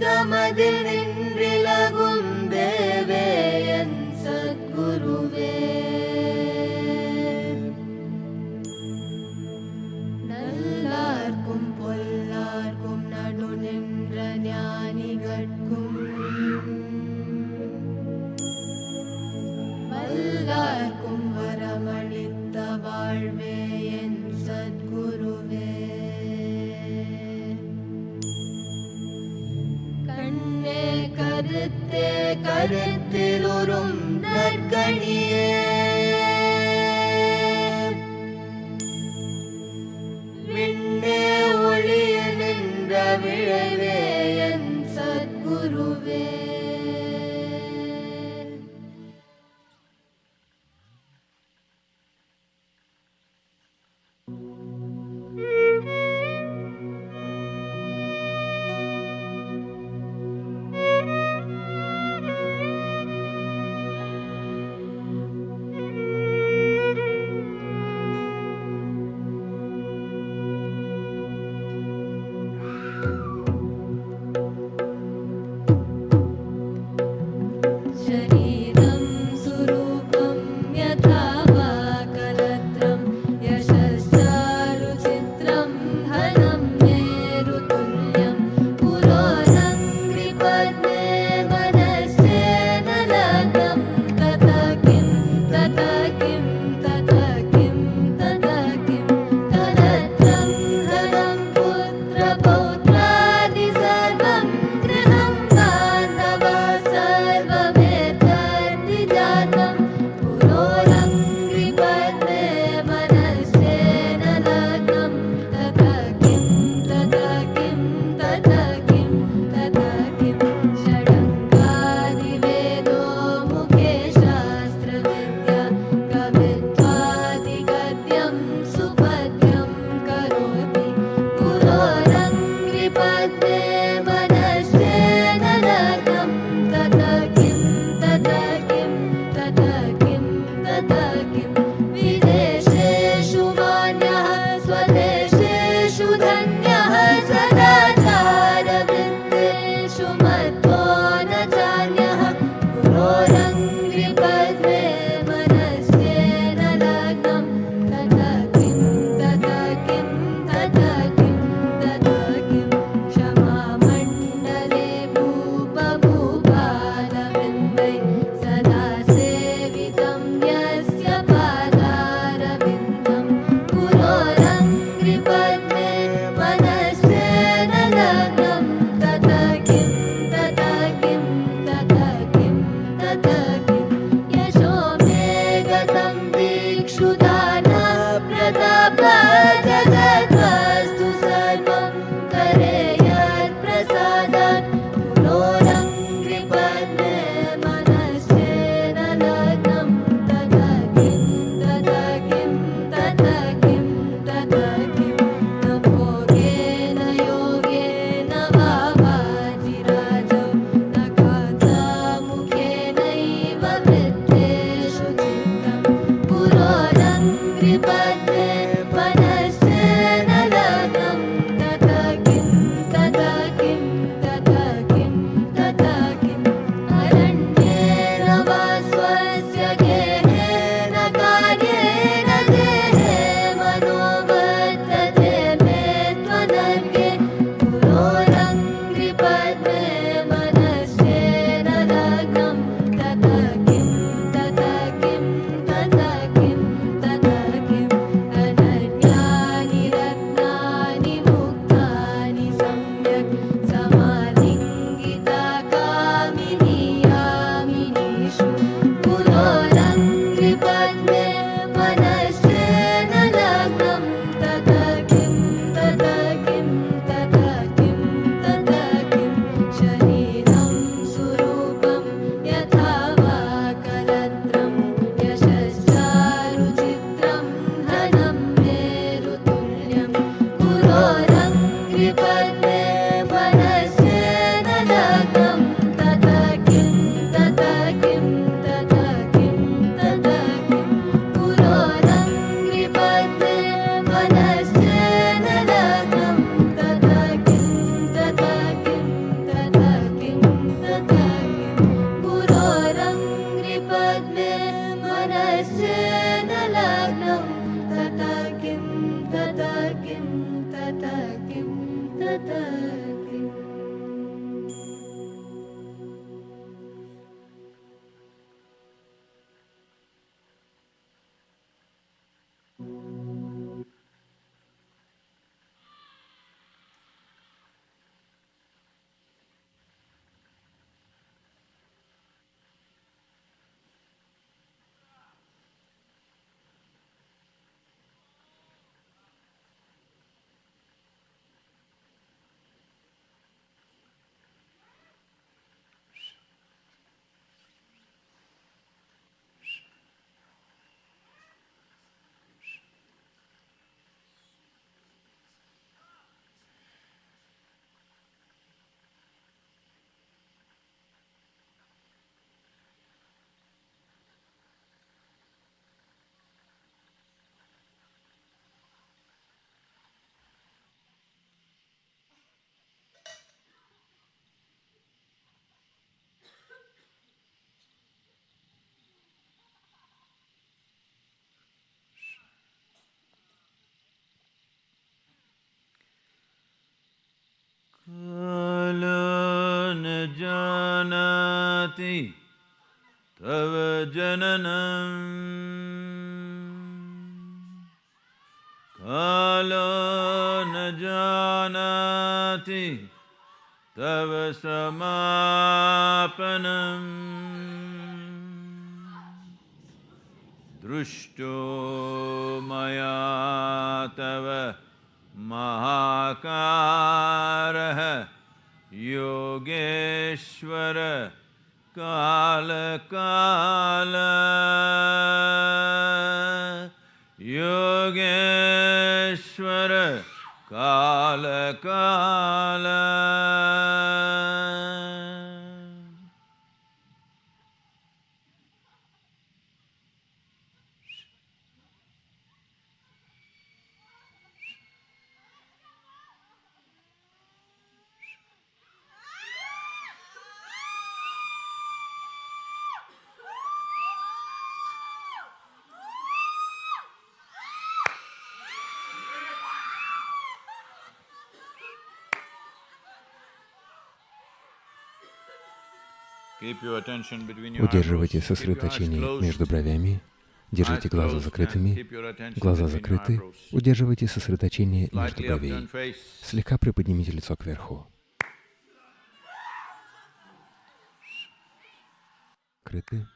தமதில் जानाति तव जननम्। कालो न जानाति तव समापनम्। दृष्टो मया तव महाकारः योगेश्वर। काल काल योगेश्वर काल काला। Удерживайте сосредоточение между бровями. Держите глаза закрытыми. Глаза закрыты. Удерживайте сосредоточение между бровей. Слегка приподнимите лицо кверху. Закрыты.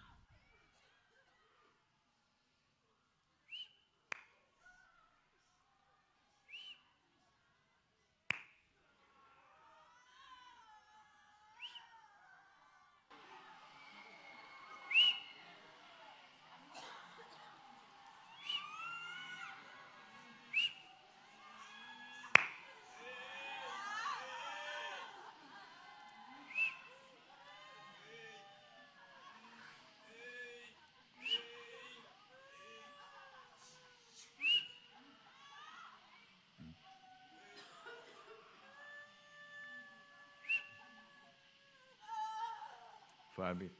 describing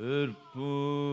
Irpur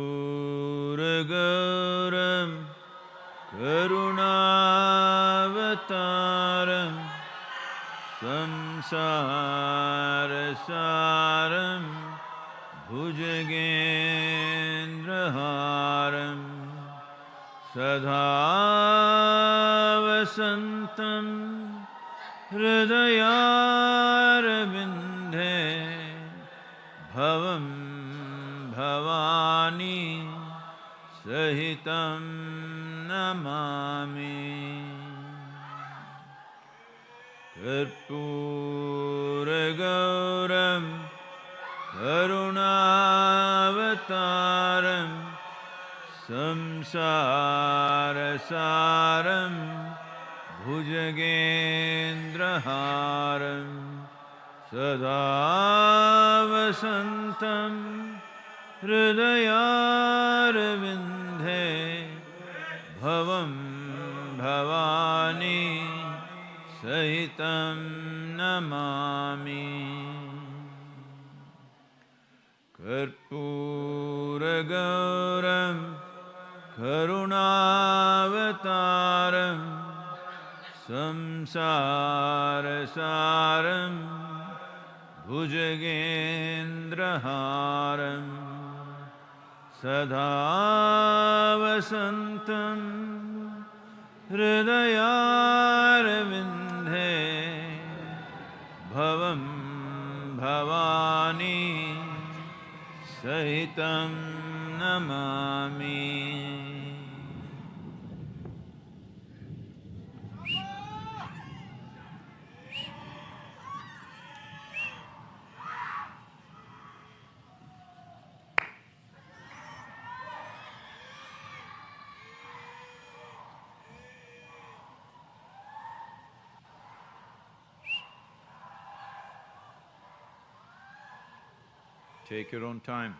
Take your own time.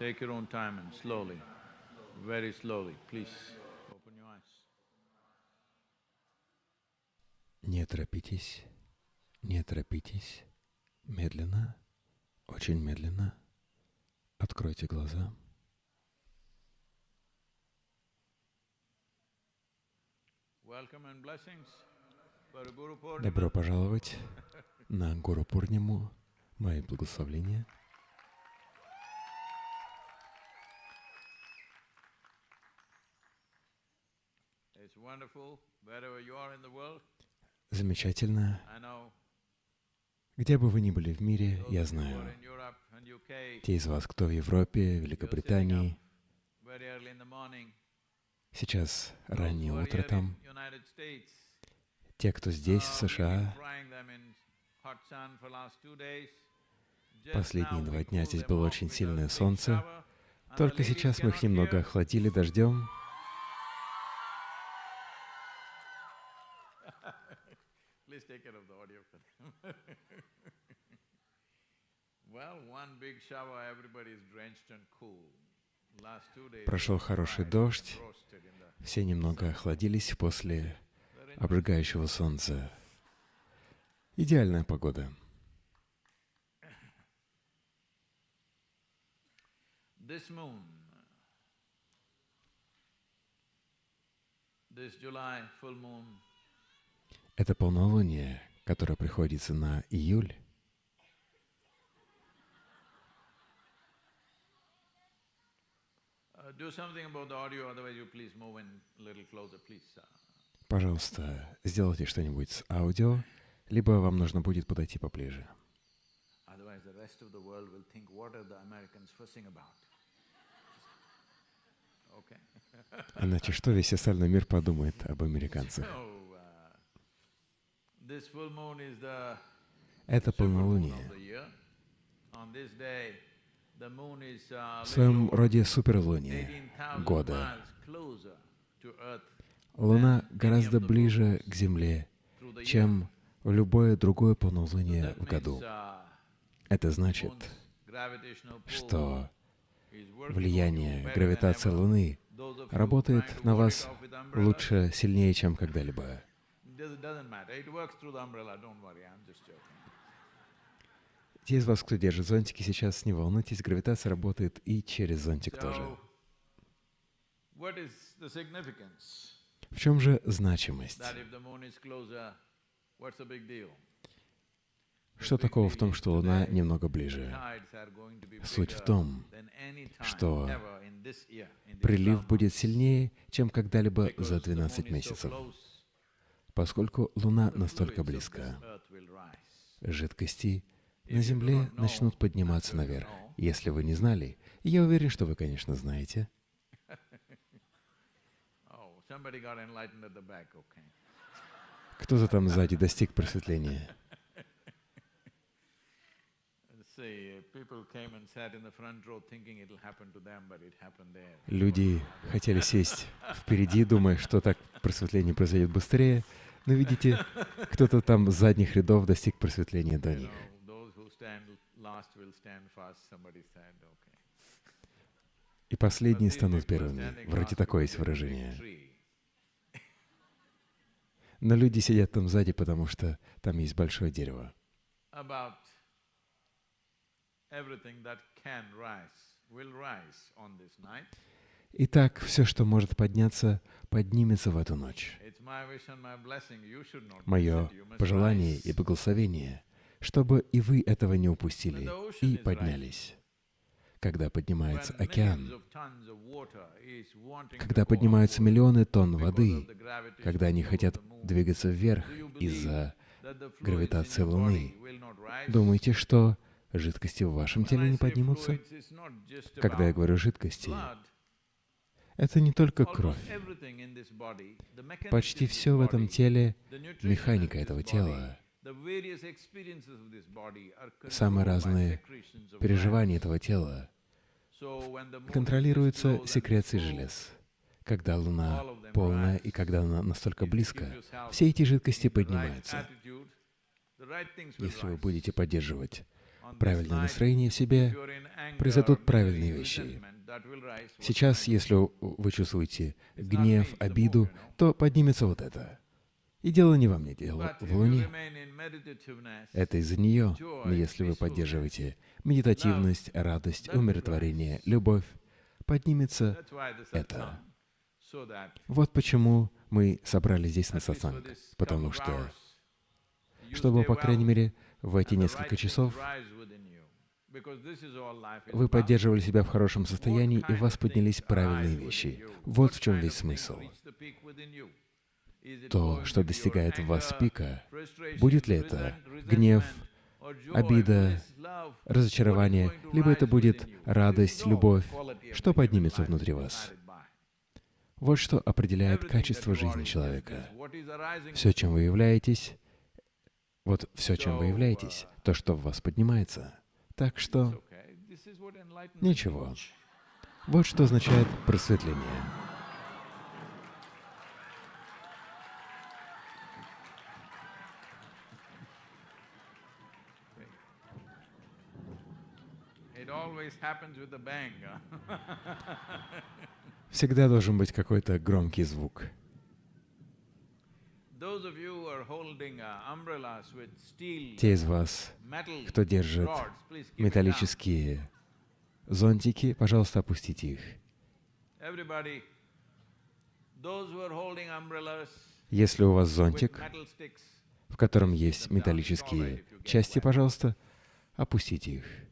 Take your own time and slowly, very slowly, please open your eyes. Не торопитесь, не торопитесь. Медленно, очень медленно. Откройте глаза. Добро пожаловать на Гуру Пурниму. Мои благословления. It's wonderful wherever you are in the world. Замечательно. Где бы вы ни были в мире, я знаю. Те из вас, кто в Европе, Великобритании, сейчас раннее утро там. Те, кто здесь, в uh, США, Последние два дня здесь было очень сильное солнце. Только сейчас мы их немного охладили дождем. Please take care of the audio for them. well, one big shower, everybody is drenched and cool. Last two days. Прошел хороший дождь. Все немного охладились после обжигающего солнца. Идеальная погода. Это полнолуние, которое приходится на июль. Do something about the audio, otherwise you please move in a little closer, please. Uh, Пожалуйста, сделайте что-нибудь с аудио, либо вам нужно будет подойти поближе. Otherwise, the rest of the world will think, what are the Americans fussing about? Okay. Иначе что весь остальной мир подумает об американцах? Uh, Это полнолуние. Uh, В своем роде суперлуние 18,000 года. Луна гораздо ближе к Земле, чем в любое другое полнолуние в году. uh, Это значит, что влияние гравитации Луны работает на вас лучше, сильнее, чем когда-либо. Те из вас, кто держит зонтики, сейчас не волнуйтесь, гравитация работает и через зонтик тоже. В чем же значимость? Что такого в том, что Луна немного ближе? Суть в том, что прилив будет сильнее, чем когда-либо за 12 месяцев, поскольку Луна настолько близко. Жидкости на Земле начнут подниматься наверх. Если вы не знали, я уверен, что вы, конечно, знаете. Кто-то там сзади достиг просветления. Люди хотели сесть впереди, думая, что так просветление произойдет быстрее, но видите, кто-то там с задних рядов достиг просветления до них. И последние станут первыми. Вроде такое есть выражение. Но люди сидят там сзади, потому что там есть большое дерево. Итак, все, что может подняться, поднимется в эту ночь. Мое пожелание и благословение, чтобы и вы этого не упустили и поднялись. Когда поднимается океан, когда поднимаются миллионы тонн воды, когда они хотят двигаться вверх из-за гравитации Луны, думаете, что жидкости в вашем теле не поднимутся? Когда я говорю жидкости, это не только кровь. Почти все в этом теле, механика этого тела, самые разные переживания этого тела контролируются секрецией желез. Когда Луна полная и когда она настолько близко, все эти жидкости поднимаются. Если вы будете поддерживать правильное настроение в себе, произойдут правильные вещи. Сейчас, если вы чувствуете гнев, обиду, то поднимется вот это. И дело не во мне, дело в Луне. Это из-за нее. Но если вы поддерживаете медитативность, радость, умиротворение, любовь, поднимется это. Вот почему мы собрались здесь на сатсанг. Потому что, чтобы, по крайней мере, в эти несколько часов вы поддерживали себя в хорошем состоянии, и у вас поднялись правильные вещи. Вот в чем весь смысл. То, что достигает в вас пика, будет ли это гнев, обида, разочарование, либо это будет радость, любовь, что поднимется внутри вас. Вот что определяет качество жизни человека. Все, чем вы являетесь, вот все, чем вы являетесь, то, что в вас поднимается. Так что ничего. Вот что означает просветление. Всегда должен быть какой-то громкий звук. Те из вас, кто держит металлические зонтики, пожалуйста, опустите их. Если у вас зонтик, в котором есть металлические части, пожалуйста, опустите их.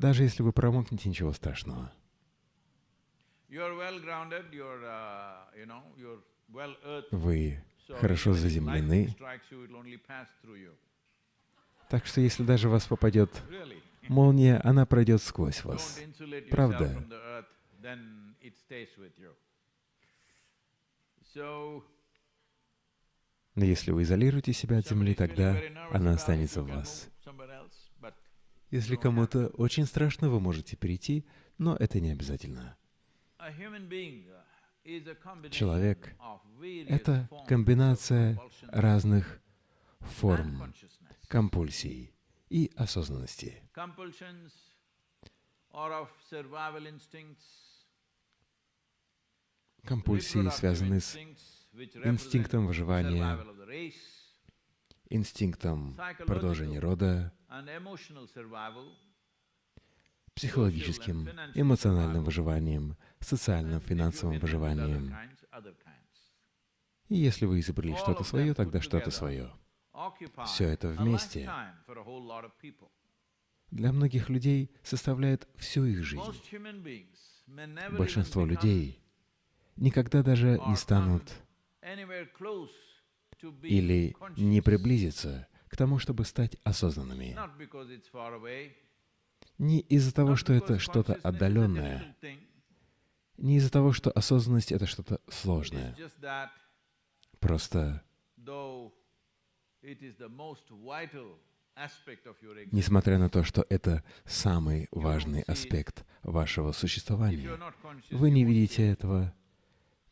Даже если вы промокнете, ничего страшного. Вы хорошо заземлены. Так что если даже вас попадет молния, она пройдет сквозь вас. Правда? Но если вы изолируете себя от Земли, тогда она останется в вас. Если кому-то очень страшно, вы можете перейти, но это не обязательно. Человек — это комбинация разных форм компульсий и осознанности. Компульсии связаны с инстинктом выживания, инстинктом продолжения рода, психологическим, эмоциональным выживанием, социальным, финансовым выживанием. И если вы изобрели что-то свое, тогда что-то свое. Все это вместе для многих людей составляет всю их жизнь. Большинство людей никогда даже не станут или не приблизятся к тому, чтобы стать осознанными. Не из-за того, что это что-то отдаленное, не из-за того, что осознанность — это что-то сложное. Просто, несмотря на то, что это самый важный аспект вашего существования, вы не видите этого,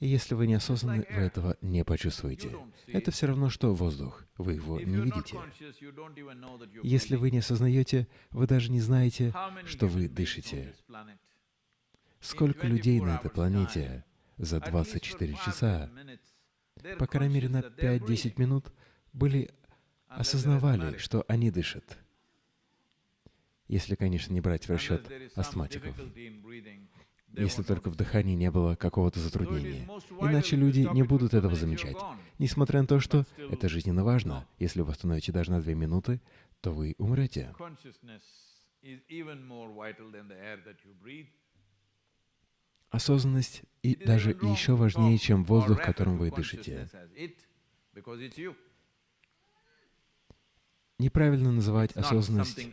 и если вы не осознаны, вы этого не почувствуете. Это все равно, что воздух. Вы его не видите. Если вы не осознаете, вы даже не знаете, что вы дышите. Сколько людей на этой планете за 24 часа, по крайней мере на 5-10 минут, были осознавали, что они дышат. Если, конечно, не брать в расчет астматиков если только в дыхании не было какого-то затруднения. Иначе люди не будут этого замечать. Несмотря на то, что это жизненно важно, если вы остановите даже на две минуты, то вы умрете. Осознанность и даже еще важнее, чем воздух, которым вы дышите. Неправильно называть осознанность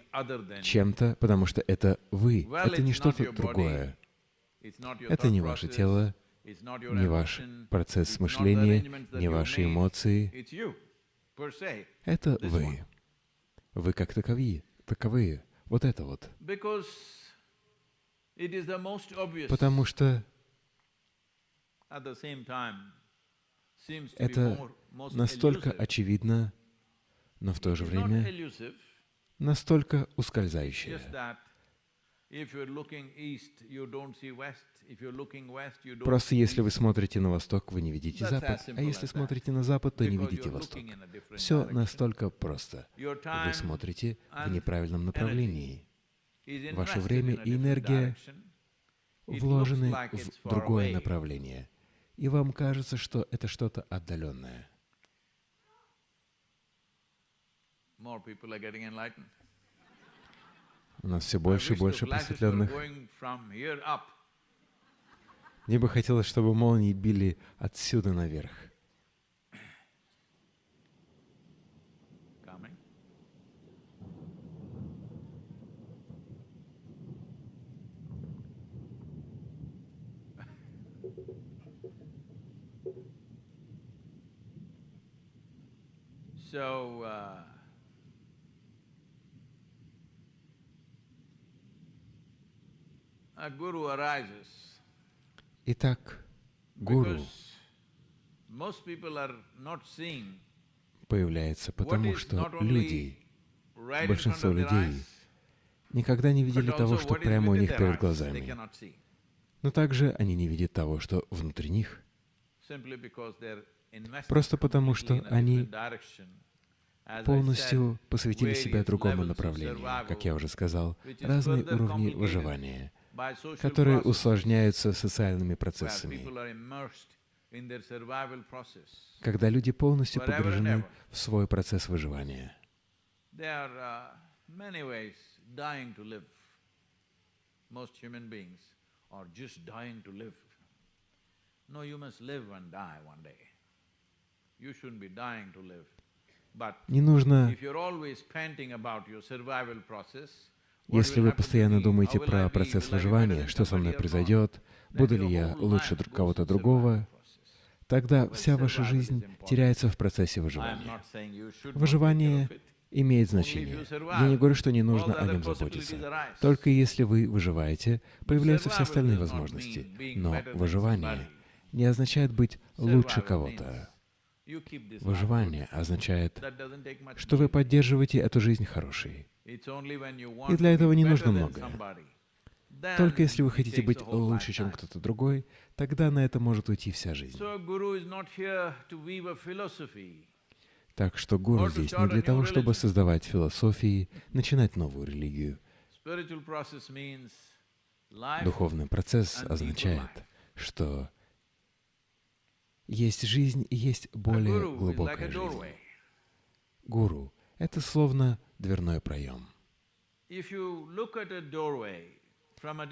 чем-то, потому что это вы, это не что-то другое. Это не ваше тело, не ваш процесс мышления, не ваши эмоции. Это вы. Вы как таковые, таковые. Вот это вот. Потому что это настолько очевидно, но в то же время настолько ускользающее. Просто если вы смотрите на восток, вы не видите запад, а если смотрите на запад, то не видите восток. Все настолько просто. Вы смотрите в неправильном направлении. Ваше время и энергия вложены в другое направление, и вам кажется, что это что-то отдаленное. У нас все больше и больше просветленных. Мне бы хотелось, чтобы молнии били отсюда наверх. So, uh, Итак, гуру. Появляется потому, что люди, большинство людей, никогда не видели того, что прямо у них перед глазами. Но также они не видят того, что внутри них. Просто потому, что они полностью посвятили себя другому направлению, как я уже сказал, разные уровни выживания, которые усложняются социальными процессами. Когда люди полностью погружены в свой процесс выживания. No, you must live and die one day. You shouldn't be dying to live. Не нужно, если вы постоянно думаете про процесс выживания, что со мной произойдет, буду ли я лучше кого-то другого, тогда вся ваша жизнь теряется в процессе выживания. Выживание имеет значение. Я не говорю, что не нужно о нем заботиться. Только если вы выживаете, появляются все остальные возможности. Но выживание не означает быть лучше кого-то. Выживание означает, что вы поддерживаете эту жизнь хорошей. И для этого не нужно многое. Только если вы хотите быть лучше, чем кто-то другой, тогда на это может уйти вся жизнь. Так что гуру здесь не для того, чтобы создавать философии, начинать новую религию. Духовный процесс означает, что есть жизнь и есть более глубокая жизнь. Гуру — это словно дверной проем.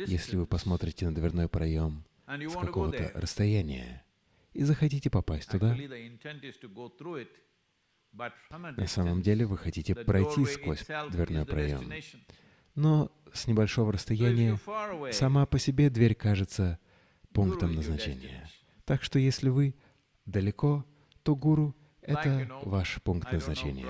Если вы посмотрите на дверной проем с какого-то расстояния и захотите попасть туда, на самом деле вы хотите пройти сквозь дверной проем. Но с небольшого расстояния сама по себе дверь кажется пунктом назначения. Так что если вы далеко, то гуру — это ваш пункт назначения.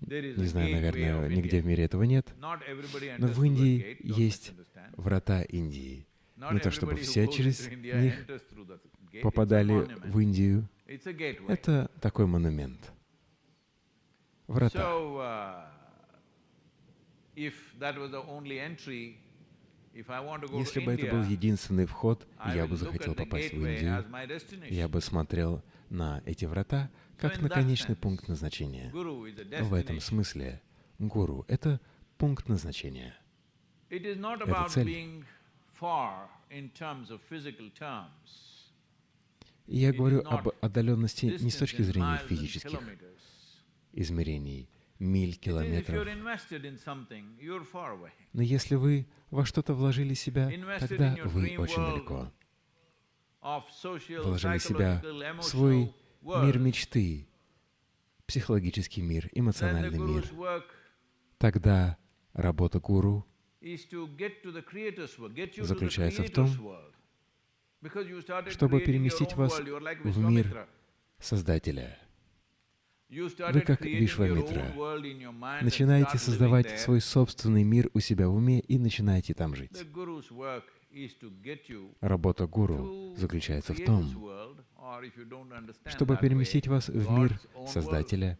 Не знаю, наверное, нигде в мире этого нет, но в Индии есть врата Индии. Не то чтобы все через них попадали в Индию. Это такой монумент. Врата. Если бы это был единственный вход, я бы захотел попасть в Индию, я бы смотрел на эти врата как на конечный пункт назначения. В этом смысле гуру — это пункт назначения. Это цель. Я говорю об отдаленности не с точки зрения физических измерений, миль, километров. Но если вы во что-то вложили себя, тогда вы очень далеко. Вложили себя в свой мир мечты, психологический мир, эмоциональный мир. Тогда работа гуру заключается в том, чтобы переместить вас в мир Создателя. Вы как Вишвамитра. Начинаете создавать свой собственный мир у себя в уме и начинаете там жить. Работа гуру заключается в том, чтобы переместить вас в мир Создателя,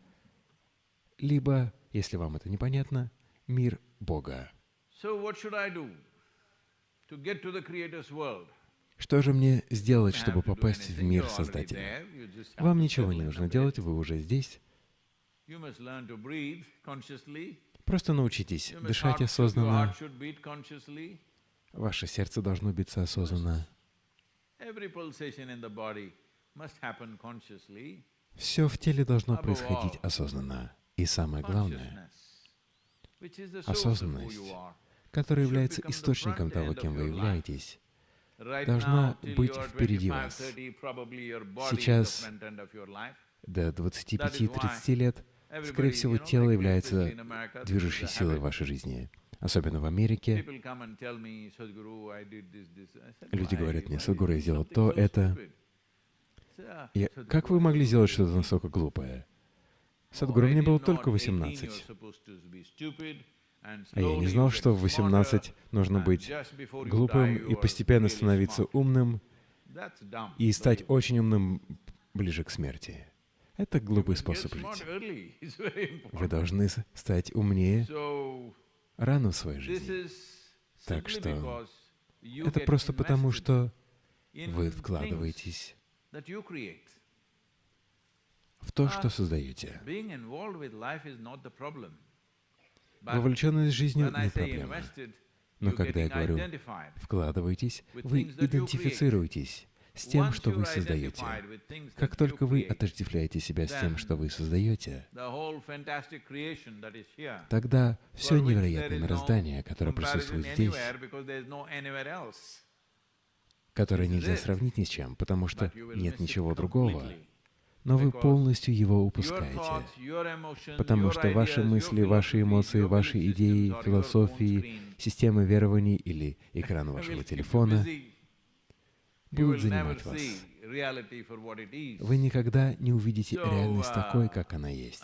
либо, если вам это непонятно, мир Бога. Что же мне сделать, чтобы попасть в мир Создателя? Вам ничего не нужно делать, вы уже здесь. Просто научитесь дышать осознанно. Ваше сердце должно биться осознанно. Все в теле должно происходить осознанно. И самое главное, осознанность, которая является источником того, кем вы являетесь, должна быть впереди вас. Сейчас, до 25-30 лет, скорее всего, тело является движущей силой в вашей жизни. Особенно в Америке. Люди говорят мне, Садгуру, я сделал то, это. Я, как вы могли сделать что-то настолько глупое? Садгуру, мне было только 18. А я не знал, что в 18 нужно быть глупым и постепенно становиться умным и стать очень умным ближе к смерти. Это глупый способ жить. Вы должны стать умнее рано в своей жизни. Так что это просто потому, что вы вкладываетесь в то, что создаете. Вовлеченность жизнью не проблема. Но когда я говорю «вкладывайтесь», вы идентифицируетесь с тем, что вы создаете. Как только вы отождествляете себя с тем, что вы создаете, тогда все невероятное мироздание, которое присутствует здесь, которое нельзя сравнить ни с чем, потому что нет ничего другого, но вы полностью его упускаете, потому что ваши мысли, ваши эмоции, ваши идеи, философии, системы верований или экран вашего телефона будут занимать вас. Вы никогда не увидите реальность такой, как она есть.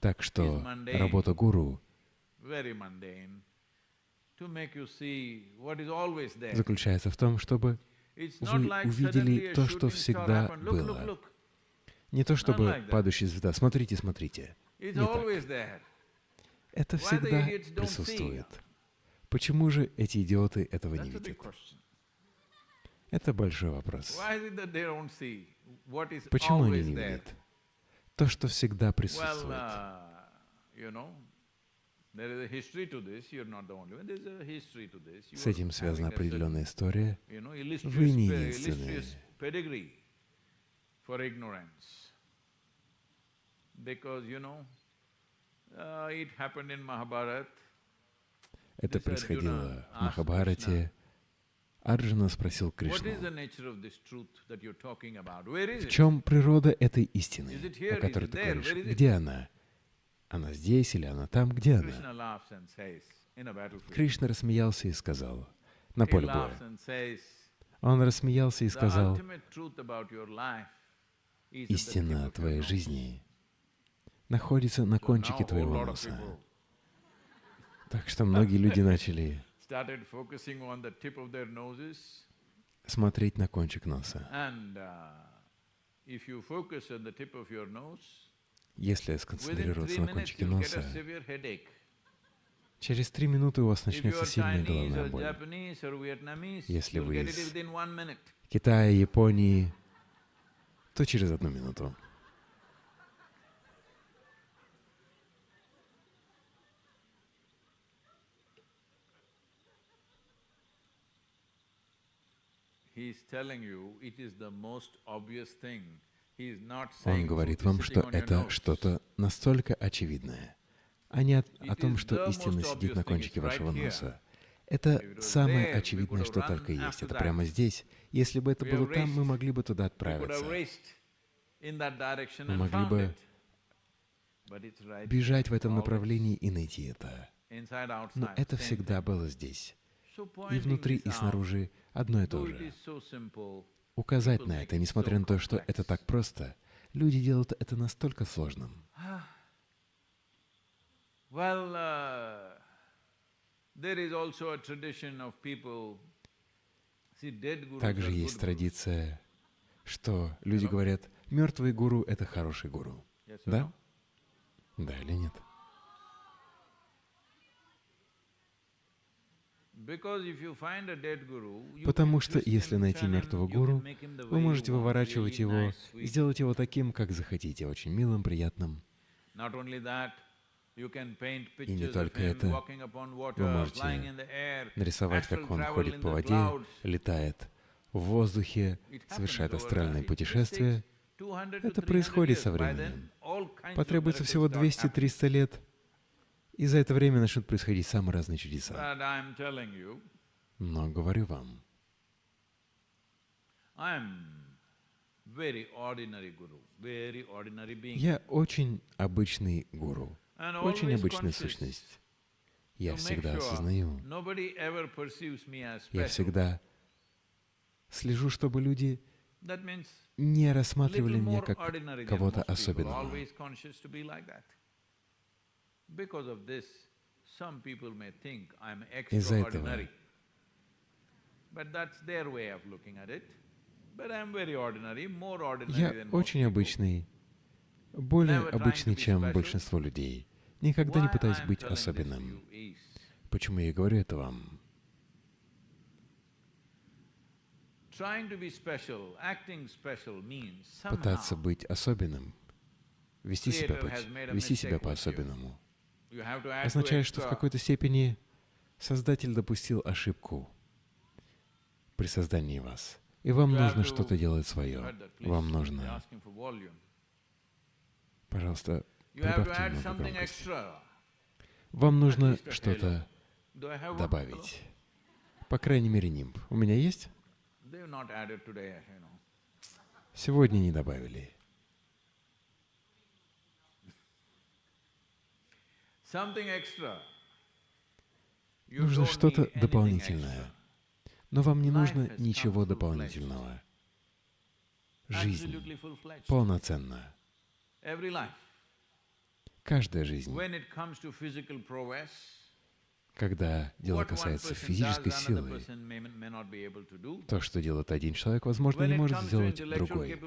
Так что работа гуру заключается в том, чтобы вы увидели то, что всегда было. Не то чтобы падающая звезда. Смотрите, смотрите. Не так. Это всегда присутствует. Почему же эти идиоты этого не видят? Это большой вопрос. Почему они не видят? То, что всегда присутствует. С этим связана определенная история. Вы не единственные. Это происходило в Махабхарате. Арджуна спросил Кришну, в чем природа этой истины, о которой ты говоришь? Где она? Она здесь или она там? Где она? Кришна рассмеялся и сказал, на поле боя. Он рассмеялся и сказал, истина твоей жизни находится на кончике твоего носа. Так что многие люди начали смотреть на кончик носа. Если сконцентрироваться на кончике носа, через три минуты у вас начнется сильная головная боль. Если вы из Китая, Японии, то через одну минуту. Он говорит вам, что это что-то настолько очевидное, а не о, о том, что истина сидит на кончике вашего носа. Это самое очевидное, что только есть. Это прямо здесь. Если бы это было там, мы могли бы туда отправиться. Мы могли бы бежать в этом направлении и найти это. Но это всегда было здесь. И внутри, и снаружи одно и то же. Указать на это, несмотря на то, что это так просто, люди делают это настолько сложным. Uh, Также есть традиция, что люди говорят, мертвый гуру — это хороший гуру. Да? Да или нет? Потому что если найти мертвого гуру, вы можете выворачивать его сделать его таким, как захотите, очень милым, приятным. И не только это, вы можете нарисовать, как он ходит по воде, летает в воздухе, совершает астральные путешествия. Это происходит со временем. Потребуется всего 200-300 лет — и за это время начнут происходить самые разные чудеса. Но говорю вам, я очень обычный гуру, очень обычная сущность. Я всегда осознаю, я всегда слежу, чтобы люди не рассматривали меня как кого-то особенного. Из-за этого. я очень обычный, более обычный, чем большинство людей. Никогда не пытаюсь быть особенным. Почему я говорю это вам? Пытаться быть особенным, вести себя, вести себя по-особенному означает, что в какой-то степени Создатель допустил ошибку при создании вас. И вам нужно что-то делать свое. Вам нужно... Пожалуйста, громкости. Вам нужно что-то добавить. По крайней мере, нимб. У меня есть? Сегодня не добавили. Нужно что-то дополнительное. Но вам не нужно ничего дополнительного. Жизнь полноценна. Каждая жизнь. Когда дело касается физической силы, то, что делает один человек, возможно, не может сделать другой.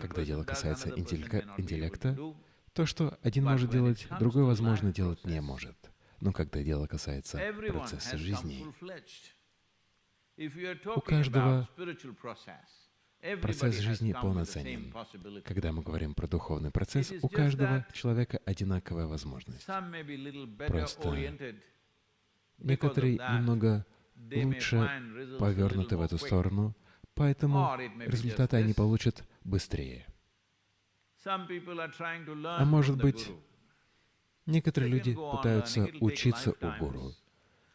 Когда дело касается интеллекта, то, что один может делать, другой, возможно, делать не может. Но когда дело касается процесса жизни, у каждого процесс жизни полноценен. Когда мы говорим про духовный процесс, у каждого человека одинаковая возможность. Просто некоторые немного лучше повернуты в эту сторону, поэтому результаты они получат быстрее. А может быть, некоторые люди пытаются учиться у гуру.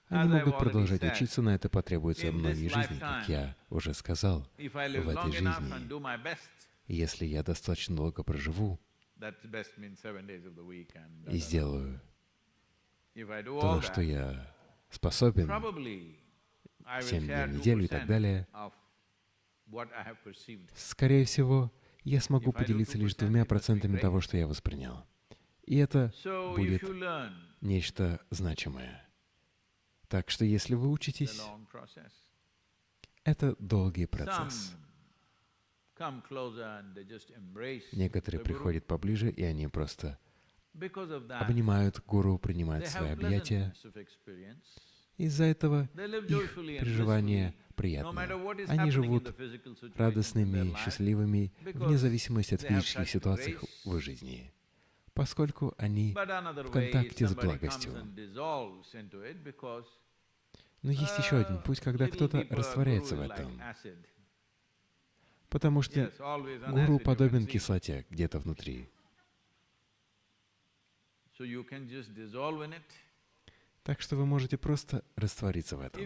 Они могут продолжать учиться, но это потребуется многие жизни, как я уже сказал, в этой жизни. Если я достаточно долго проживу и сделаю то, что я способен, семь дней в неделю и так далее, скорее всего, я смогу поделиться лишь двумя процентами того, что я воспринял. И это будет нечто значимое. Так что если вы учитесь, это долгий процесс. Некоторые приходят поближе, и они просто обнимают гуру, принимают свои объятия. Из-за этого их переживания приятные. Они живут радостными, счастливыми, вне зависимости от физических ситуаций в их жизни поскольку они в контакте с благостью. Но есть еще один путь, когда кто-то растворяется в этом. Потому что гуру подобен кислоте где-то внутри. Так что вы можете просто раствориться в этом.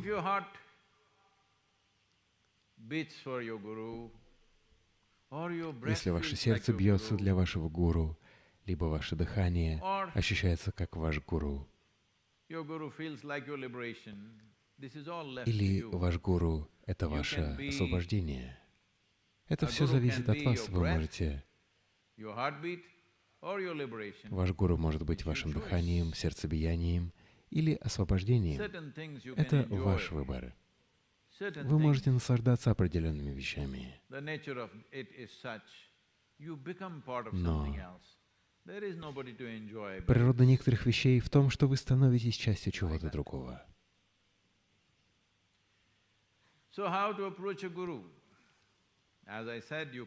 Если ваше сердце бьется для вашего гуру, либо ваше дыхание ощущается как ваш гуру, или ваш гуру — это ваше освобождение. Это все зависит от вас. Вы можете... Ваш гуру может быть вашим дыханием, сердцебиянием или освобождением. Это ваш выбор. Вы можете наслаждаться определенными вещами. Но природа некоторых вещей в том, что вы становитесь частью чего-то другого.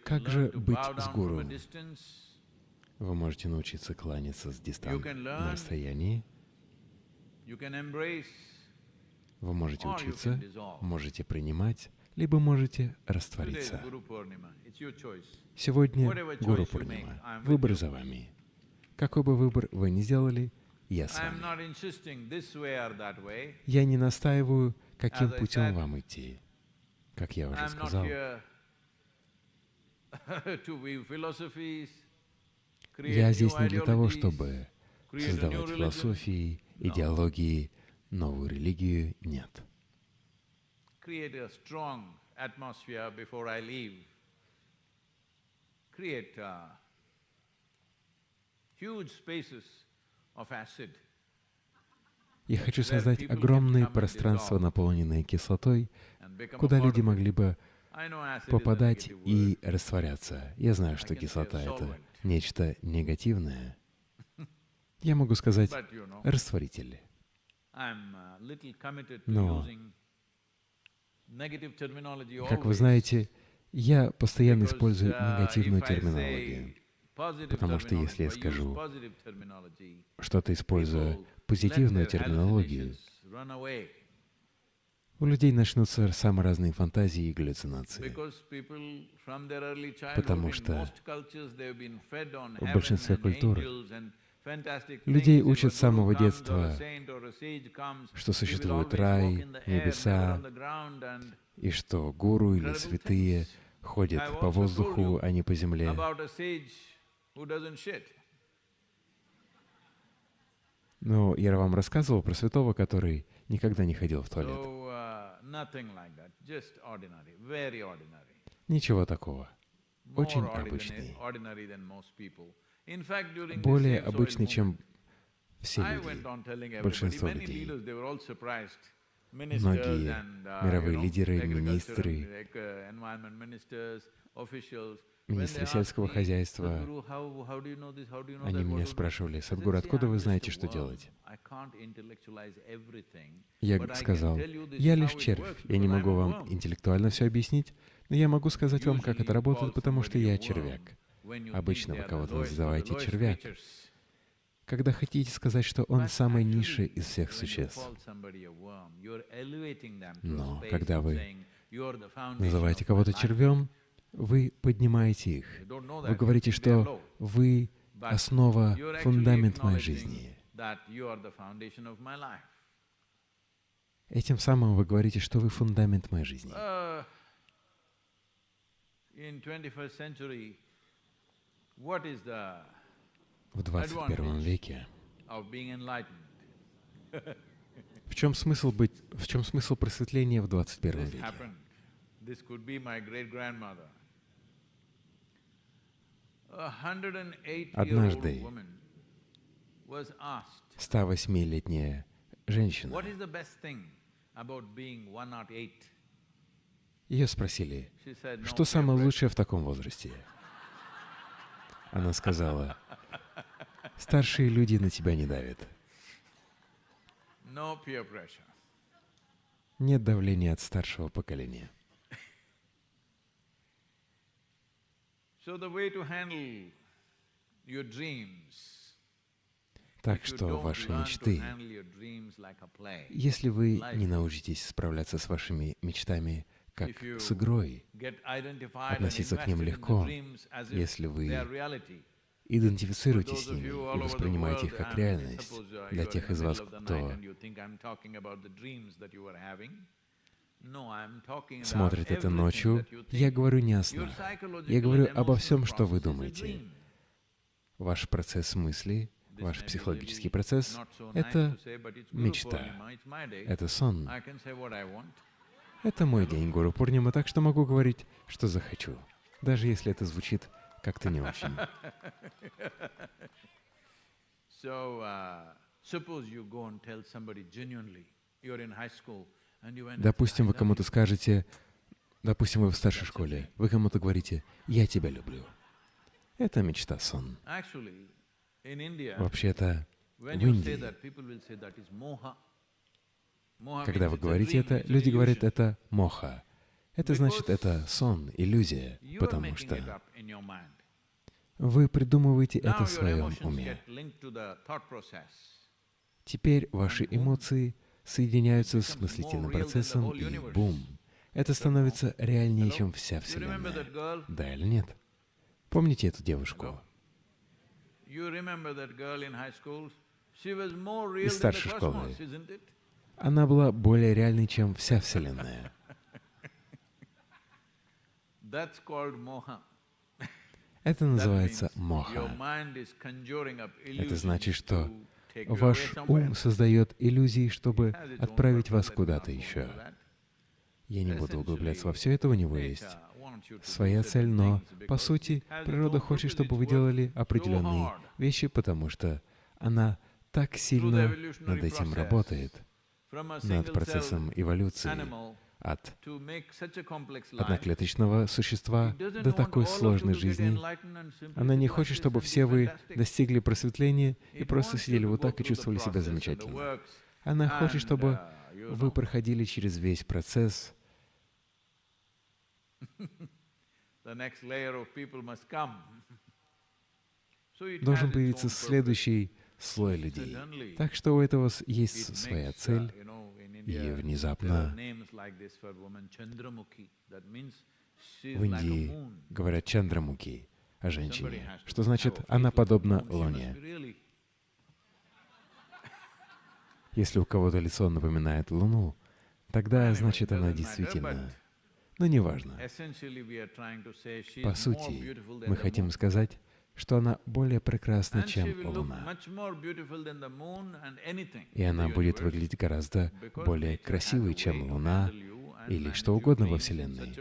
Как же быть с гуру? Вы можете научиться кланяться с дистанции на расстоянии. Вы можете учиться, можете принимать, либо можете раствориться. Сегодня Гуру Пурнима. Выбор за вами. Какой бы выбор вы ни сделали, я с вами. Я не настаиваю, каким путем вам идти. Как я уже сказал, я здесь не для того, чтобы создавать философии, идеологии, новую религию, нет. Create uh, huge spaces of acid я хочу создать огромные пространства, наполненные кислотой, куда люди могли бы попадать и растворяться. Я знаю, что кислота — это нечто негативное. Я могу сказать растворитель. Но, как вы знаете, я постоянно использую негативную терминологию. Потому что если я скажу что-то, используя позитивную терминологию, у людей начнутся самые разные фантазии и галлюцинации. Потому что в большинстве культур людей учат с самого детства, что существует рай, небеса, и что гуру или святые ходят по воздуху, а не по земле. Но я вам рассказывал про святого, который никогда не ходил в туалет. Uh, Ничего такого. Очень обычный. Более обычный, чем все люди, большинство людей. Многие мировые лидеры, министры, министры сельского хозяйства, они меня спрашивали, Садгур, откуда вы знаете, что делать? Я сказал, я лишь червь, я не могу вам интеллектуально все объяснить, но я могу сказать вам, как это работает, потому что я червяк. Обычно вы кого-то называете червяк, когда хотите сказать, что он самый низший из всех существ. Но когда вы называете кого-то червем, вы поднимаете их. Вы говорите, что вы основа, фундамент моей жизни. Этим самым вы говорите, что вы фундамент моей жизни. В 21 веке в чем смысл быть, в чем смысл просветления в 21 веке? Однажды 108-летняя женщина, ее спросили, что самое лучшее в таком возрасте? Она сказала, старшие люди на тебя не давят. Нет давления от старшего поколения. Так что ваши мечты, если вы не научитесь справляться с вашими мечтами как с игрой, относиться к ним легко, если вы идентифицируетесь с ними и воспринимаете их как реальность, для тех из вас, кто смотрит это ночью, я говорю не о снах. Я говорю обо всем, что вы думаете. Ваш процесс мысли, ваш психологический процесс — это мечта, это сон. Это мой день, Гуру Пурнима, так что могу говорить, что захочу, даже если это звучит как-то не очень. So, uh, suppose you go and tell somebody genuinely, you're in high school, Допустим, вы кому-то скажете, допустим, вы в старшей школе, вы кому-то говорите, «Я тебя люблю». Это мечта сон. Вообще-то, в Индии, когда вы говорите это, люди говорят, это моха. Это значит, это сон, иллюзия, потому что вы придумываете это в своем уме. Теперь ваши эмоции — соединяются с мыслительным процессом, и бум! Это становится реальнее, чем вся Вселенная. Да или нет? Помните эту девушку? Из старшей школы. Она была более реальной, чем вся Вселенная. Это называется моха. Это значит, что Ваш ум создает иллюзии, чтобы отправить вас куда-то еще. Я не буду углубляться во все это, у него есть своя цель, но, по сути, природа хочет, чтобы вы делали определенные вещи, потому что она так сильно над этим работает, над процессом эволюции, от одноклеточного существа до такой сложной жизни. Она не хочет, чтобы все вы достигли просветления и просто сидели вот так и чувствовали себя замечательно. Она хочет, чтобы вы проходили через весь процесс. Должен появиться следующий слой людей. Так что у этого есть своя цель, и внезапно в Индии говорят Чандрамуки о женщине, что значит, она подобна Луне. Если у кого-то лицо напоминает Луну, тогда значит она действительно. Но неважно. По сути, мы хотим сказать, что она более прекрасна, чем Луна. И она будет выглядеть гораздо более красивой, чем Луна или что угодно во Вселенной.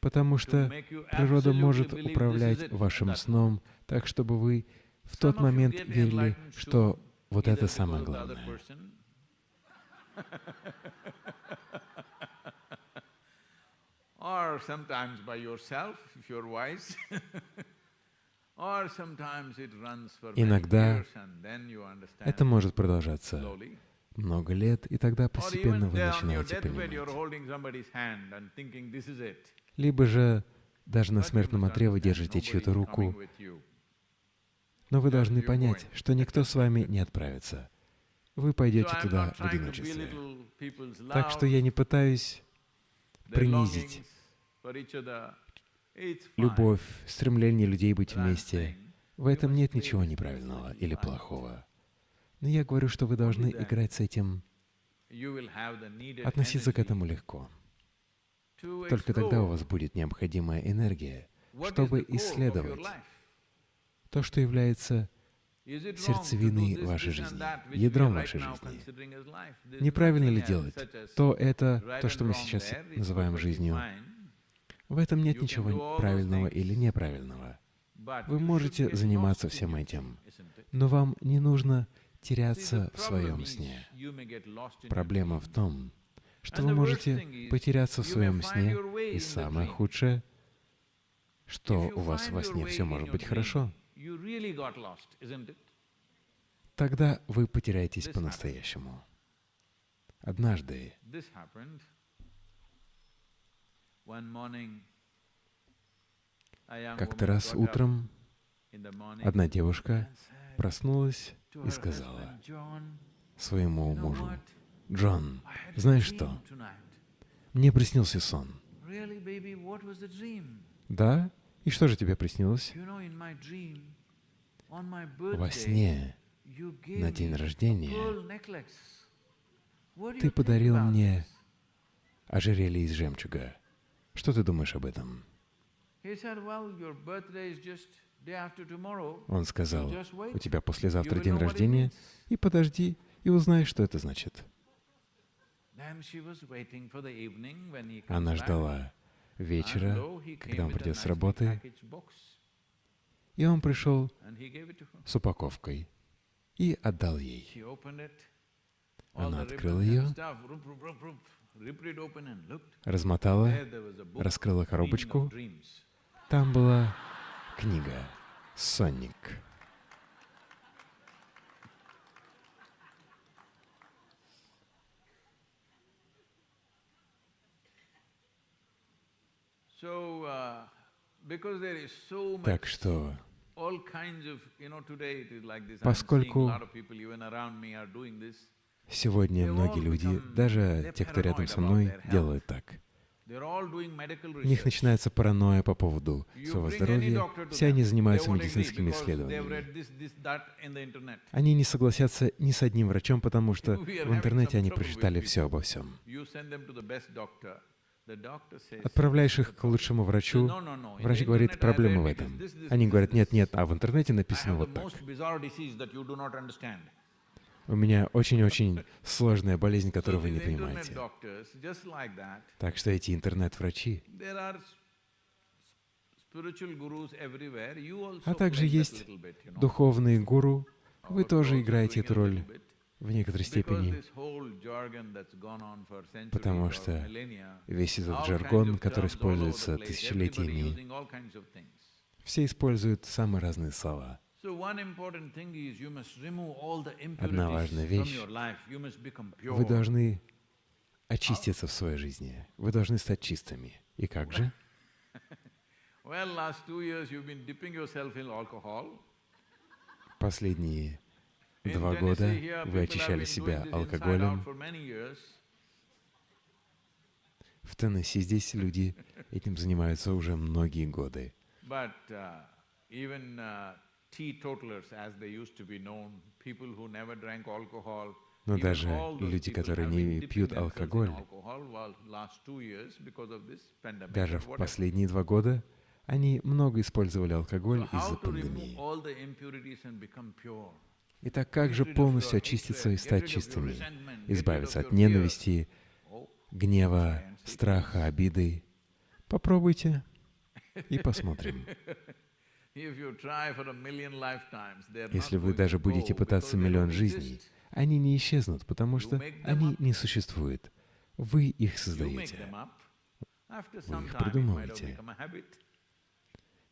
Потому что природа может управлять вашим сном так, чтобы вы в тот момент верили, что Вот это самое главное. or sometimes by yourself, if you're wise. Иногда это может продолжаться много лет, и тогда постепенно вы начинаете понимать. Либо же даже на смертном одре вы держите чью-то руку, но вы должны понять, что никто с вами не отправится. Вы пойдете туда в одиночестве. Так что я не пытаюсь принизить любовь, стремление людей быть вместе. В этом нет ничего неправильного или плохого. Но я говорю, что вы должны играть с этим, относиться к этому легко. Только тогда у вас будет необходимая энергия, чтобы исследовать то, что является сердцевиной вашей жизни, ядром вашей жизни. Неправильно ли делать то это, то, что мы сейчас называем жизнью, в этом нет ничего правильного или неправильного. Вы можете заниматься всем этим, но вам не нужно теряться в своем сне. Проблема в том, что вы можете потеряться в своем сне, и самое худшее, что у вас во сне все может быть хорошо. Тогда вы потеряетесь по-настоящему. Однажды как-то раз утром одна девушка проснулась и сказала своему мужу, «Джон, знаешь что? Мне приснился сон». «Да? И что же тебе приснилось?» «Во сне, на день рождения, ты подарил мне ожерелье из жемчуга. Что ты думаешь об этом? Он сказал, у тебя послезавтра день рождения, и подожди, и узнай, что это значит. Она ждала вечера, когда он придет с работы, и он пришел с упаковкой и отдал ей. Она открыла ее, размотала, раскрыла коробочку. Там была книга «Сонник». Так что, поскольку Сегодня многие люди, даже те, кто рядом со мной, делают так. У них начинается паранойя по поводу своего здоровья. Все они занимаются медицинскими исследованиями. Они не согласятся ни с одним врачом, потому что в интернете они прочитали все обо всем. Отправляешь их к лучшему врачу, врач говорит, проблема в этом. Они говорят, нет, нет, а в интернете написано вот так. У меня очень-очень сложная болезнь, которую вы не понимаете. Так что эти интернет-врачи, а также есть духовные гуру, вы тоже играете эту роль в некоторой степени, потому что весь этот жаргон, который используется тысячелетиями, все используют самые разные слова. Одна важная вещь. Вы должны очиститься в своей жизни. Вы должны стать чистыми. И как же? Последние два года вы очищали себя алкоголем. В Теннесси здесь люди этим занимаются уже многие годы. Но даже люди, которые не пьют алкоголь, даже в последние два года, они много использовали алкоголь из-за пандемии. Итак, как же полностью очиститься и стать чистыми, избавиться от ненависти, oh, гнева, страха, обиды? Попробуйте и посмотрим. Если вы даже будете пытаться миллион жизней, они не исчезнут, потому что они не существуют. Вы их создаете. Вы их придумываете.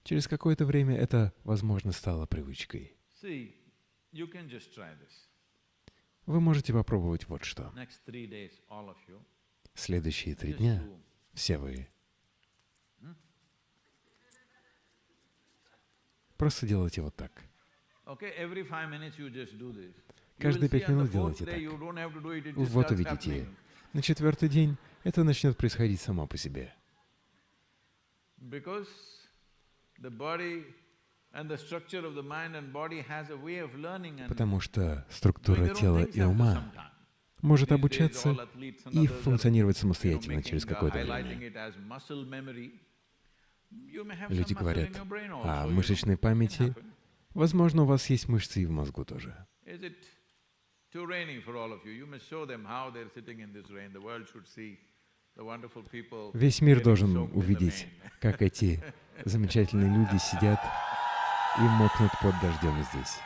Через какое-то время это, возможно, стало привычкой. Вы можете попробовать вот что. Следующие три дня все вы просто делайте вот так. Каждые пять минут делайте так. Вот увидите. На четвертый день это начнет происходить само по себе. Потому что структура тела и ума может обучаться и функционировать самостоятельно через какое-то время. Люди говорят о мышечной памяти. Возможно, у вас есть мышцы и в мозгу тоже. Весь мир должен увидеть, как эти замечательные люди сидят и мокнут под дождем здесь.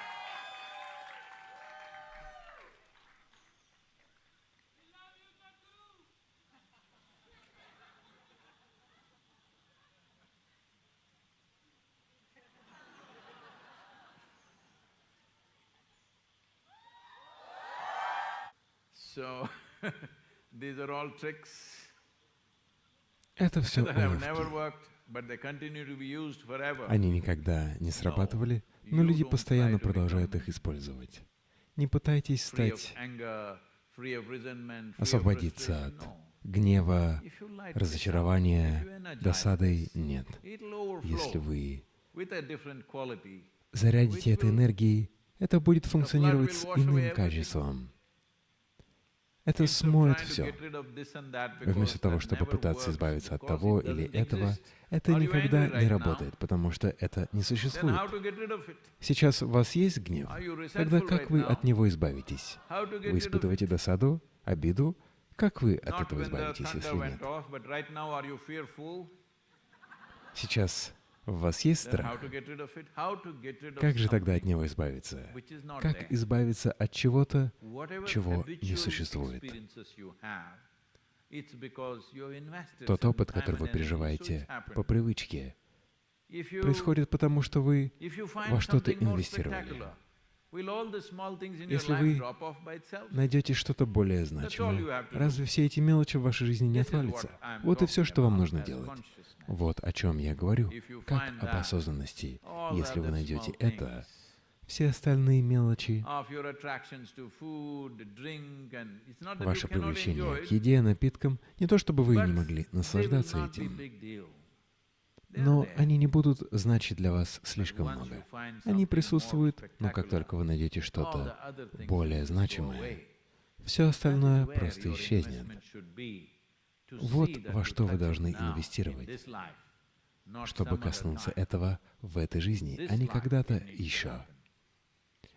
So, these are all tricks. Это все уловки. Они никогда не срабатывали, но люди постоянно продолжают их использовать. Не пытайтесь стать, освободиться от гнева, разочарования, досады. Нет. Если вы зарядите этой энергией, это будет функционировать с иным качеством. Это смоет все. Вместо того, чтобы пытаться избавиться от того или этого, это никогда не работает, потому что это не существует. Сейчас у вас есть гнев? Тогда как вы от него избавитесь? Вы испытываете досаду, обиду? Как вы от этого избавитесь, если нет? Сейчас у вас есть страх? Как же тогда от него избавиться? Как избавиться от чего-то, чего не существует? Тот опыт, который вы переживаете по привычке, происходит потому, что вы во что-то инвестировали. Если вы найдете что-то более значимое, разве все эти мелочи в вашей жизни не отвалятся? Вот и все, что вам нужно делать. Вот о чем я говорю, как об осознанности. Если вы найдете это, все остальные мелочи, ваше привлечение к еде, напиткам, не то чтобы вы не могли наслаждаться этим, но они не будут значить для вас слишком много. Они присутствуют, но как только вы найдете что-то более значимое, все остальное просто исчезнет. Вот во что вы должны инвестировать, чтобы коснуться этого в этой жизни, а не когда-то еще.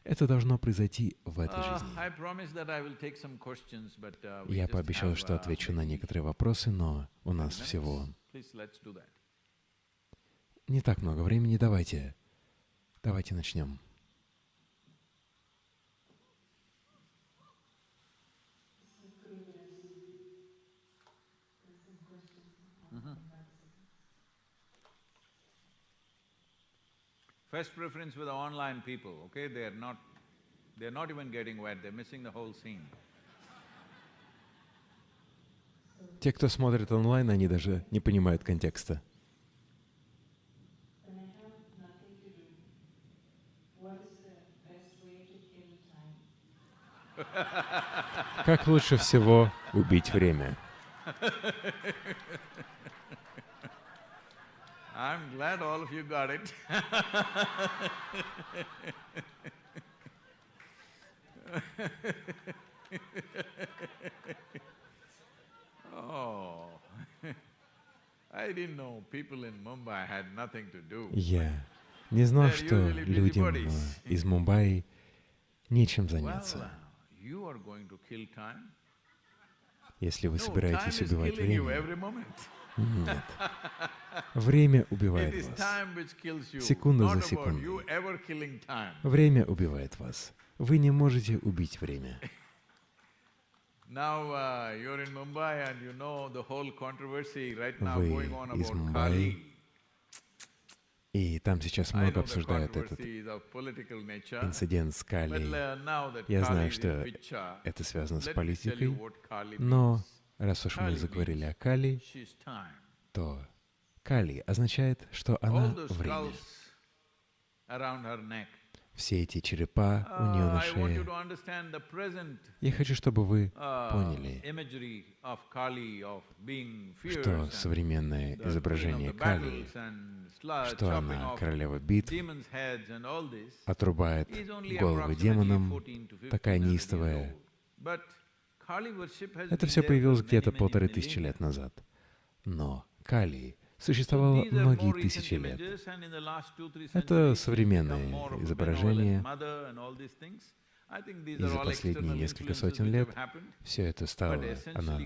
Это должно произойти в этой жизни. Я пообещал, что отвечу на некоторые вопросы, но у нас всего не так много времени. Давайте, давайте начнем. First preference for the online people, okay? They are not… they are not even getting wet, they're missing the whole scene. Те, кто смотрит онлайн, они даже не понимают контекста. Как лучше всего убить время? I'm glad all of you got it. oh, I didn't know people in Mumbai had nothing to do. Я не знал, что людям из Мумбаи нечем заняться. Если вы собираетесь убивать время. Нет. Время убивает вас. Секунда за секундой. Время убивает вас. Вы не можете убить время. Uh, Вы из Мумбаи. И там сейчас много обсуждают этот инцидент с uh, that Я знаю, что Это связано с политикой, но. Раз уж мы заговорили о Кали, то Кали означает, что она время. Все эти черепа у нее Uh, на шее. Я хочу, чтобы вы uh, поняли, что современное изображение Кали, что она королева битв, отрубает головы демонам, 14 to 15 такая неистовая. Это все появилось где-то полторы тысячи лет назад. Но Кали существовало многие тысячи лет. Это современные изображения. И за последние несколько сотен лет все это стало, она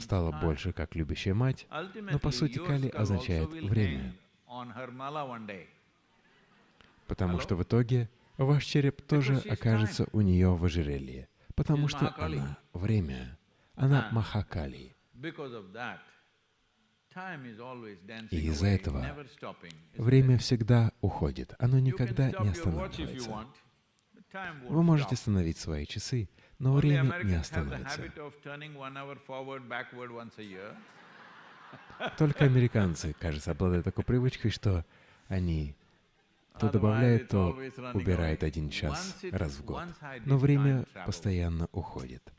стала больше как любящая мать, но по сути Кали означает время, потому что в итоге ваш череп тоже окажется у нее в ожерелье, потому что она время, она Ah. Махакали. И из-за этого Время всегда уходит, оно никогда не останавливается. Вы можете остановить свои часы, но время не остановится. year. Только американцы, кажется, обладают такой привычкой, что они то it's то away. один час раз в год. Но время постоянно уходит.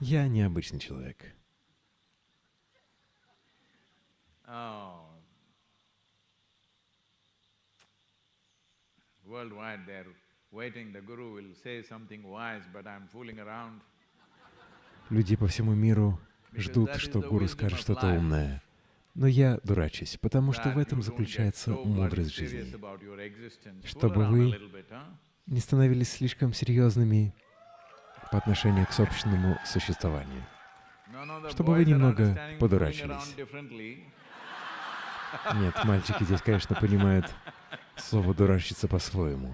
Я необычный человек. Oh. Worldwide, they're waiting. The guru will say something wise, but I'm fooling around. Люди по всему миру ждут, что гуру скажет что-то умное. Но я дурачусь, потому что в этом заключается мудрость жизни. Чтобы вы? Не становились слишком серьезными по отношению к собственному существованию. Чтобы вы немного подурачились. Нет, мальчики здесь, конечно, понимают слово «дурачиться» по-своему.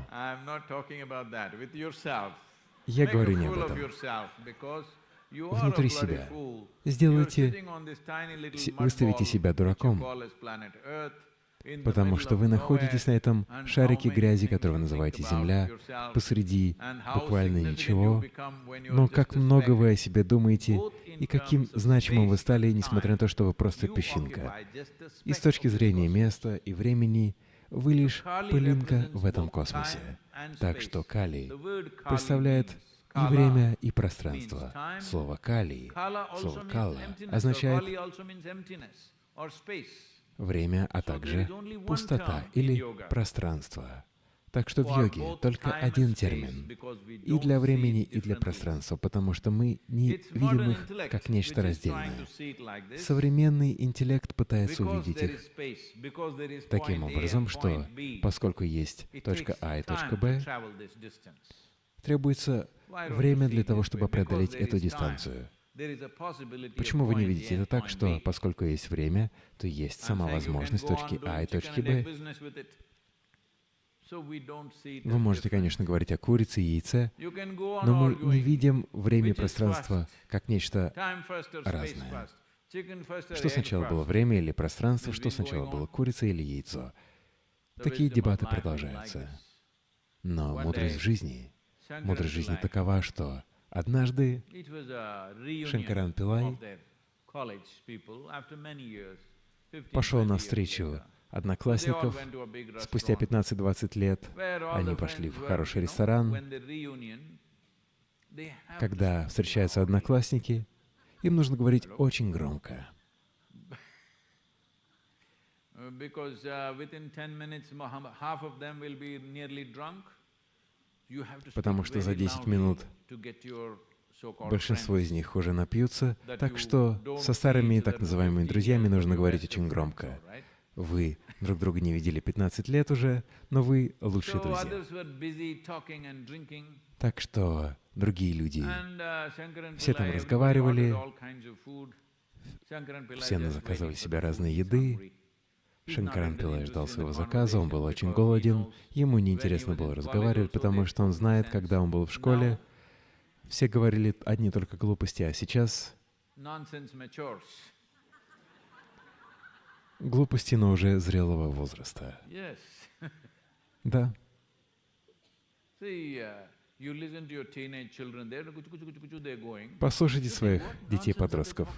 Я говорю не об этом. Внутри себя. Сделайте, выставите себя дураком, потому что вы находитесь на этом шарике грязи, который вы называете Земля, посреди буквально ничего, но как много вы о себе думаете и каким значимым вы стали, несмотря на то, что вы просто песчинка. И с точки зрения места и времени вы лишь пылинка в этом космосе. Так что Кали представляет и время, и пространство. Слово «кали» Слово «кала» означает время, а также пустота или пространство. Так что в йоге только один термин и для времени, и для пространства, потому что мы не видим их как нечто раздельное. Современный интеллект пытается увидеть их таким образом, что поскольку есть точка А и точка Б. требуется время для того, чтобы преодолеть эту дистанцию. Почему вы не видите это так, что поскольку есть время, то есть сама возможность точки А и точки Б? Вы можете, конечно, говорить о курице и яйце, но мы не видим время и пространство как нечто разное. Что сначала было время или пространство, что сначала было курица или яйцо. Такие дебаты продолжаются. Но мудрость в жизни, мудрость жизни такова, что однажды Шанкаран Пилай of their college people after many years, 15, пошел 20 на встречу одноклассников. Спустя restaurant 15-20 лет они пошли в хороший ресторан. Когда встречаются одноклассники, им нужно говорить очень громко. Uh, Because uh, within 10 minutes, mo- half of them will be nearly drunk. You have to speak Потому что за very 10 loudly минут Большинство из них уже напьются, так что со старыми так называемыми 15 друзьями нужно говорить очень громко. Вы друг друга не видели 15 лет уже, но вы лучшие друзья. Так что другие люди. uh, Все там разговаривали, все заказывали себе разные еды. Шанкаран Пилай ждал своего заказа, он был очень голоден, ему неинтересно было разговаривать, потому что он знает, когда он был в школе, все говорили одни только глупости, а сейчас глупости, но уже зрелого возраста. Да. Послушайте своих детей-подростков.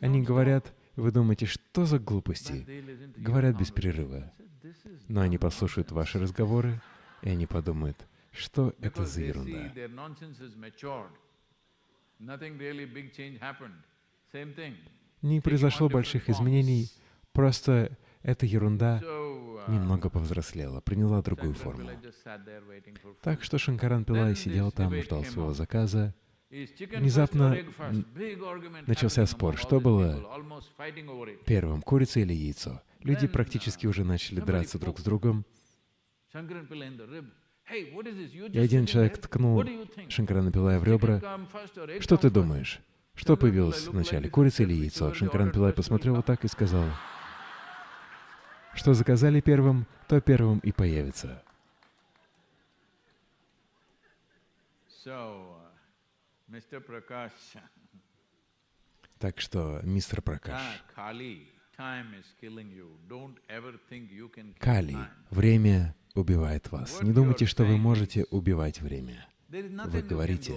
Они говорят, вы думаете, что за глупости? Говорят без перерыва. Но они послушают ваши разговоры, и они подумают, что это за ерунда. Не произошло больших изменений, просто эта ерунда немного повзрослела, приняла другую форму. Так что Шанкаран Пилай сидел там, ждал своего заказа. Внезапно начался спор, что было первым, курица или яйцо. Люди практически уже начали драться друг с другом. И один человек ткнул Шанкарана Пилая в ребра. «Что ты думаешь? Что появилось вначале, курица или яйцо?» Шанкаран Пилай посмотрел вот так и сказал, что заказали первым, то первым и появится. Так что, мистер Пракаш, Кали, время убивает вас. Не думайте, что вы можете убивать время. Вы говорите,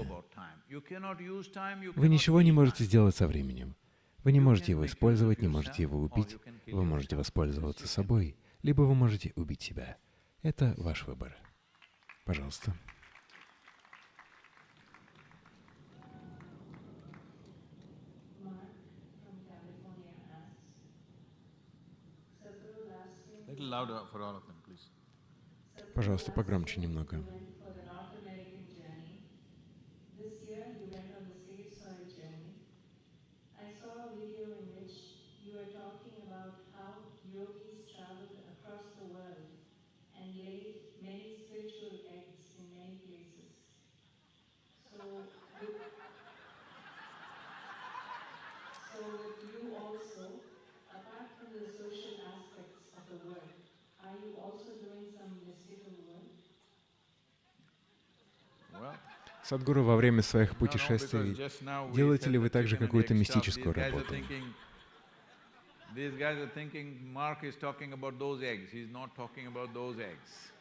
вы ничего не можете сделать со временем. Вы не можете его использовать, не можете его убить. Вы можете воспользоваться собой, либо вы можете убить себя. Это ваш выбор. Пожалуйста. Пожалуйста, погромче немного. Садгуру, во время своих путешествий делаете ли вы также какую-то мистическую работу? These guys are thinking Mark is talking about those eggs. He's not talking about those eggs.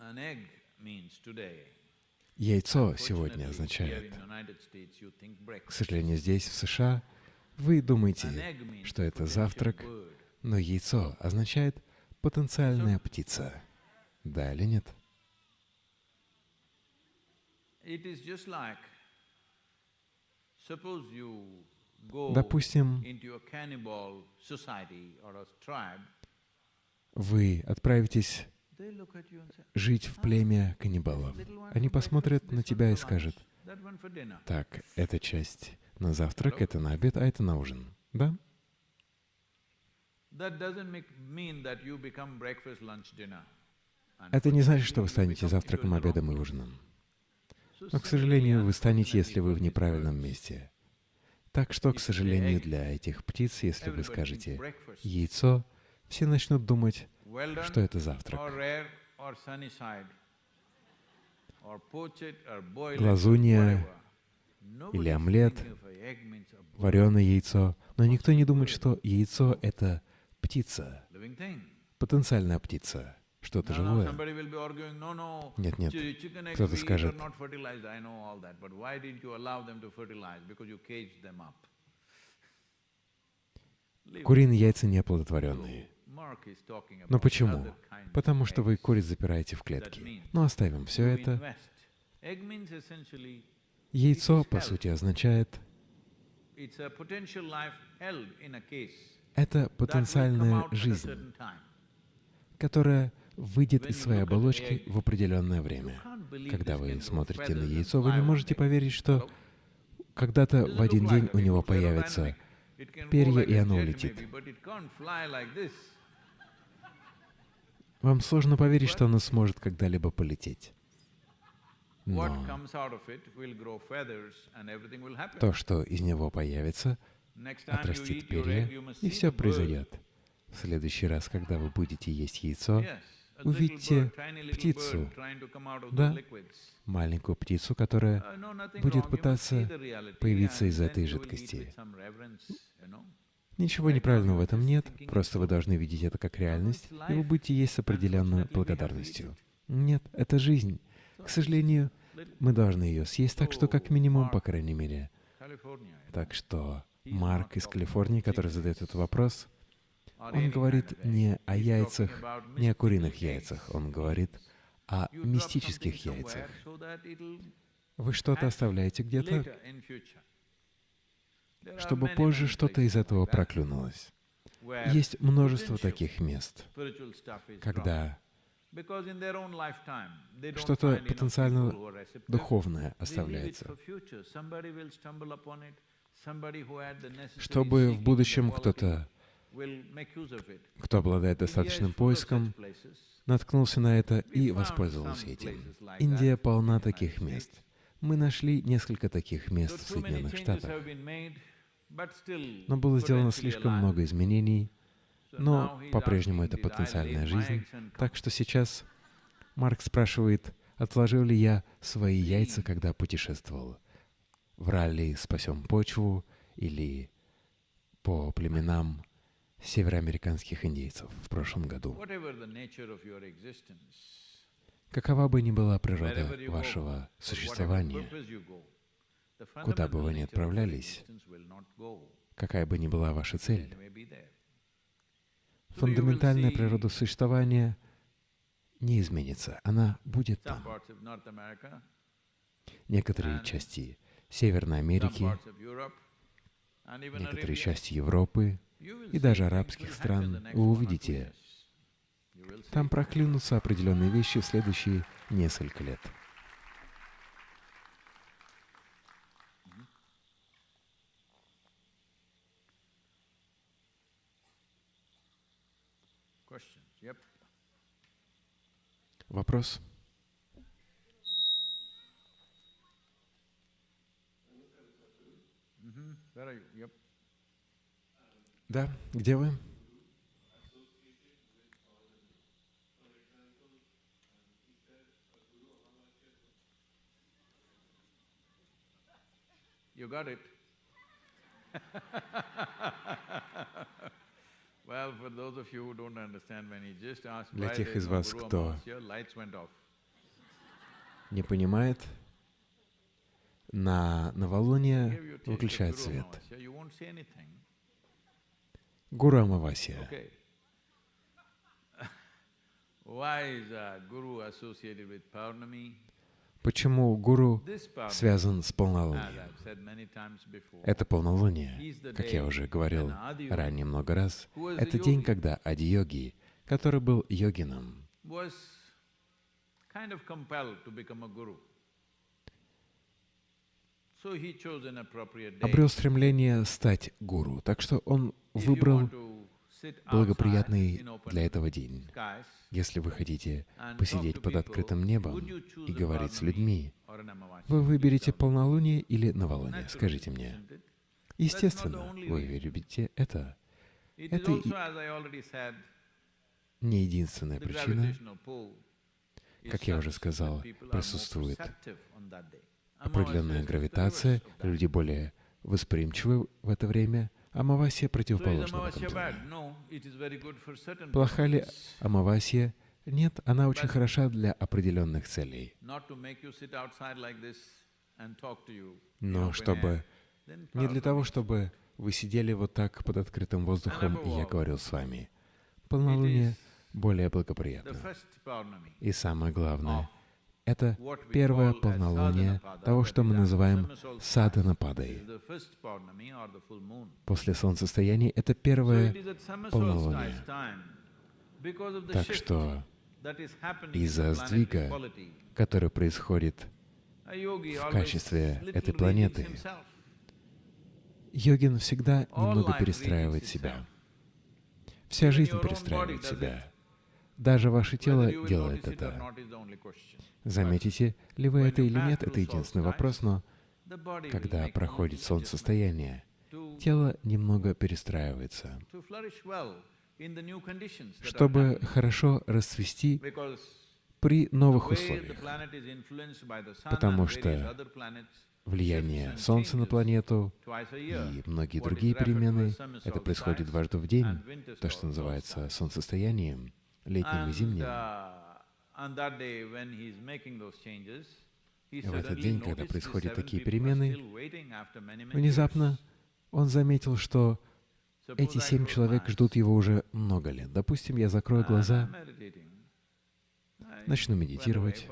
An egg means today Яйцо сегодня означает, к сожалению, здесь, в США, вы думаете, что это завтрак, но яйцо означает потенциальная птица. Да или нет? Допустим, вы отправитесь жить в племя каннибалов. Они посмотрят на тебя и скажут, так, эта часть на завтрак, это на обед, а это на ужин. Да? Это не значит, что вы станете завтраком, обедом и ужином. Но, к сожалению, вы станете, если вы в неправильном месте. Так что, к сожалению, для этих птиц, если вы скажете «яйцо», все начнут думать, что это завтрак. Глазунья или омлет, вареное яйцо. Но никто не думает, что яйцо — это птица, потенциальная птица, что-то живое. Нет, нет. Кто-то скажет, куриные яйца не оплодотворенные. Но почему? Потому что вы куриц запираете в клетки. Но оставим все это. Яйцо, по сути, означает это потенциальная жизнь, которая выйдет из своей оболочки в определенное время. Когда вы смотрите на яйцо, вы не можете поверить, что когда-то в один день у него появятся перья, и оно улетит. Вам сложно поверить, что оно сможет когда-либо полететь. Но то, что из него появится, отрастит перья, и все произойдет. В следующий раз, когда вы будете есть яйцо, увидите птицу, да, маленькую птицу, которая Uh, будет пытаться появиться из этой жидкости. Ничего неправильного в этом нет, просто вы должны видеть это как реальность, и вы будете есть с определенной благодарностью. Нет, это жизнь. К сожалению, мы должны ее съесть, так что как минимум, по крайней мере. Так что Марк из Калифорнии, который задает этот вопрос, он говорит не о яйцах, не о куриных яйцах, он говорит о мистических яйцах. Вы что-то оставляете где-то, чтобы позже что-то из этого проклюнулось. Есть множество таких мест, когда что-то потенциально духовное оставляется, чтобы в будущем кто-то, кто обладает достаточным поиском, наткнулся на это и воспользовался этим. Индия полна таких мест. Мы нашли несколько таких мест в Соединенных Штатах. Но было сделано слишком много изменений, но по-прежнему это потенциальная жизнь. Так что сейчас Марк спрашивает, отложил ли я свои яйца, когда путешествовал. В ралли «Спасем почву» или по племенам североамериканских индейцев в прошлом году. Какова бы ни была природа вашего существования, куда бы вы ни отправлялись, какая бы ни была ваша цель, фундаментальная природа существования не изменится, она будет там. Некоторые части Северной Америки, некоторые части Европы и даже арабских стран вы увидите, там проклюнутся определенные вещи в следующие несколько лет. Вопрос? Да, где вы? You got it. Для тех из вас, кто не понимает, на новолуние выключает свет. Amasya, you won't see anything. Гуру Амавасия. Okay. Why is uh? Почему гуру связан с полнолунием? Это полнолуние, как я уже говорил ранее много раз, это день, когда Ади-йоги, который был йогином, was kind of compelled to become a guru. So he chose an appropriate day. Обрел стремление стать гуру, так что он выбрал благоприятный для этого день. Если вы хотите посидеть под открытым небом и говорить с людьми, вы выберете полнолуние или новолуние? Скажите мне. Естественно, вы любите это. Это и- Не единственная причина. Как я уже сказал, присутствует определенная гравитация, люди более восприимчивы в это время, Амавасия противоположна в этом плане. Плоха ли. Амавасия? Нет, она очень хороша для определенных целей. Но чтобы не для того, чтобы вы сидели вот так под открытым воздухом, и я говорил с вами. Полнолуние более благоприятно. И самое главное, это первое полнолуние того, что мы называем саданападой. После солнцестояния это первое полнолуние. Так что из-за сдвига, которое происходит, в качестве этой планеты, йогин всегда немного перестраивает себя. Вся жизнь перестраивает себя. Даже ваше тело делает это. Заметите ли вы это или нет, это единственный вопрос, но когда проходит солнцестояние, тело немного перестраивается, чтобы хорошо расцвести при новых условиях, потому что влияние Солнца на планету и многие другие перемены, это происходит дважды в день, то, что называется солнцестоянием, летним и зимним. И в этот день, когда происходят такие перемены, внезапно он заметил, что эти семь человек ждут его уже много лет. Допустим, я закрою глаза, начну медитировать.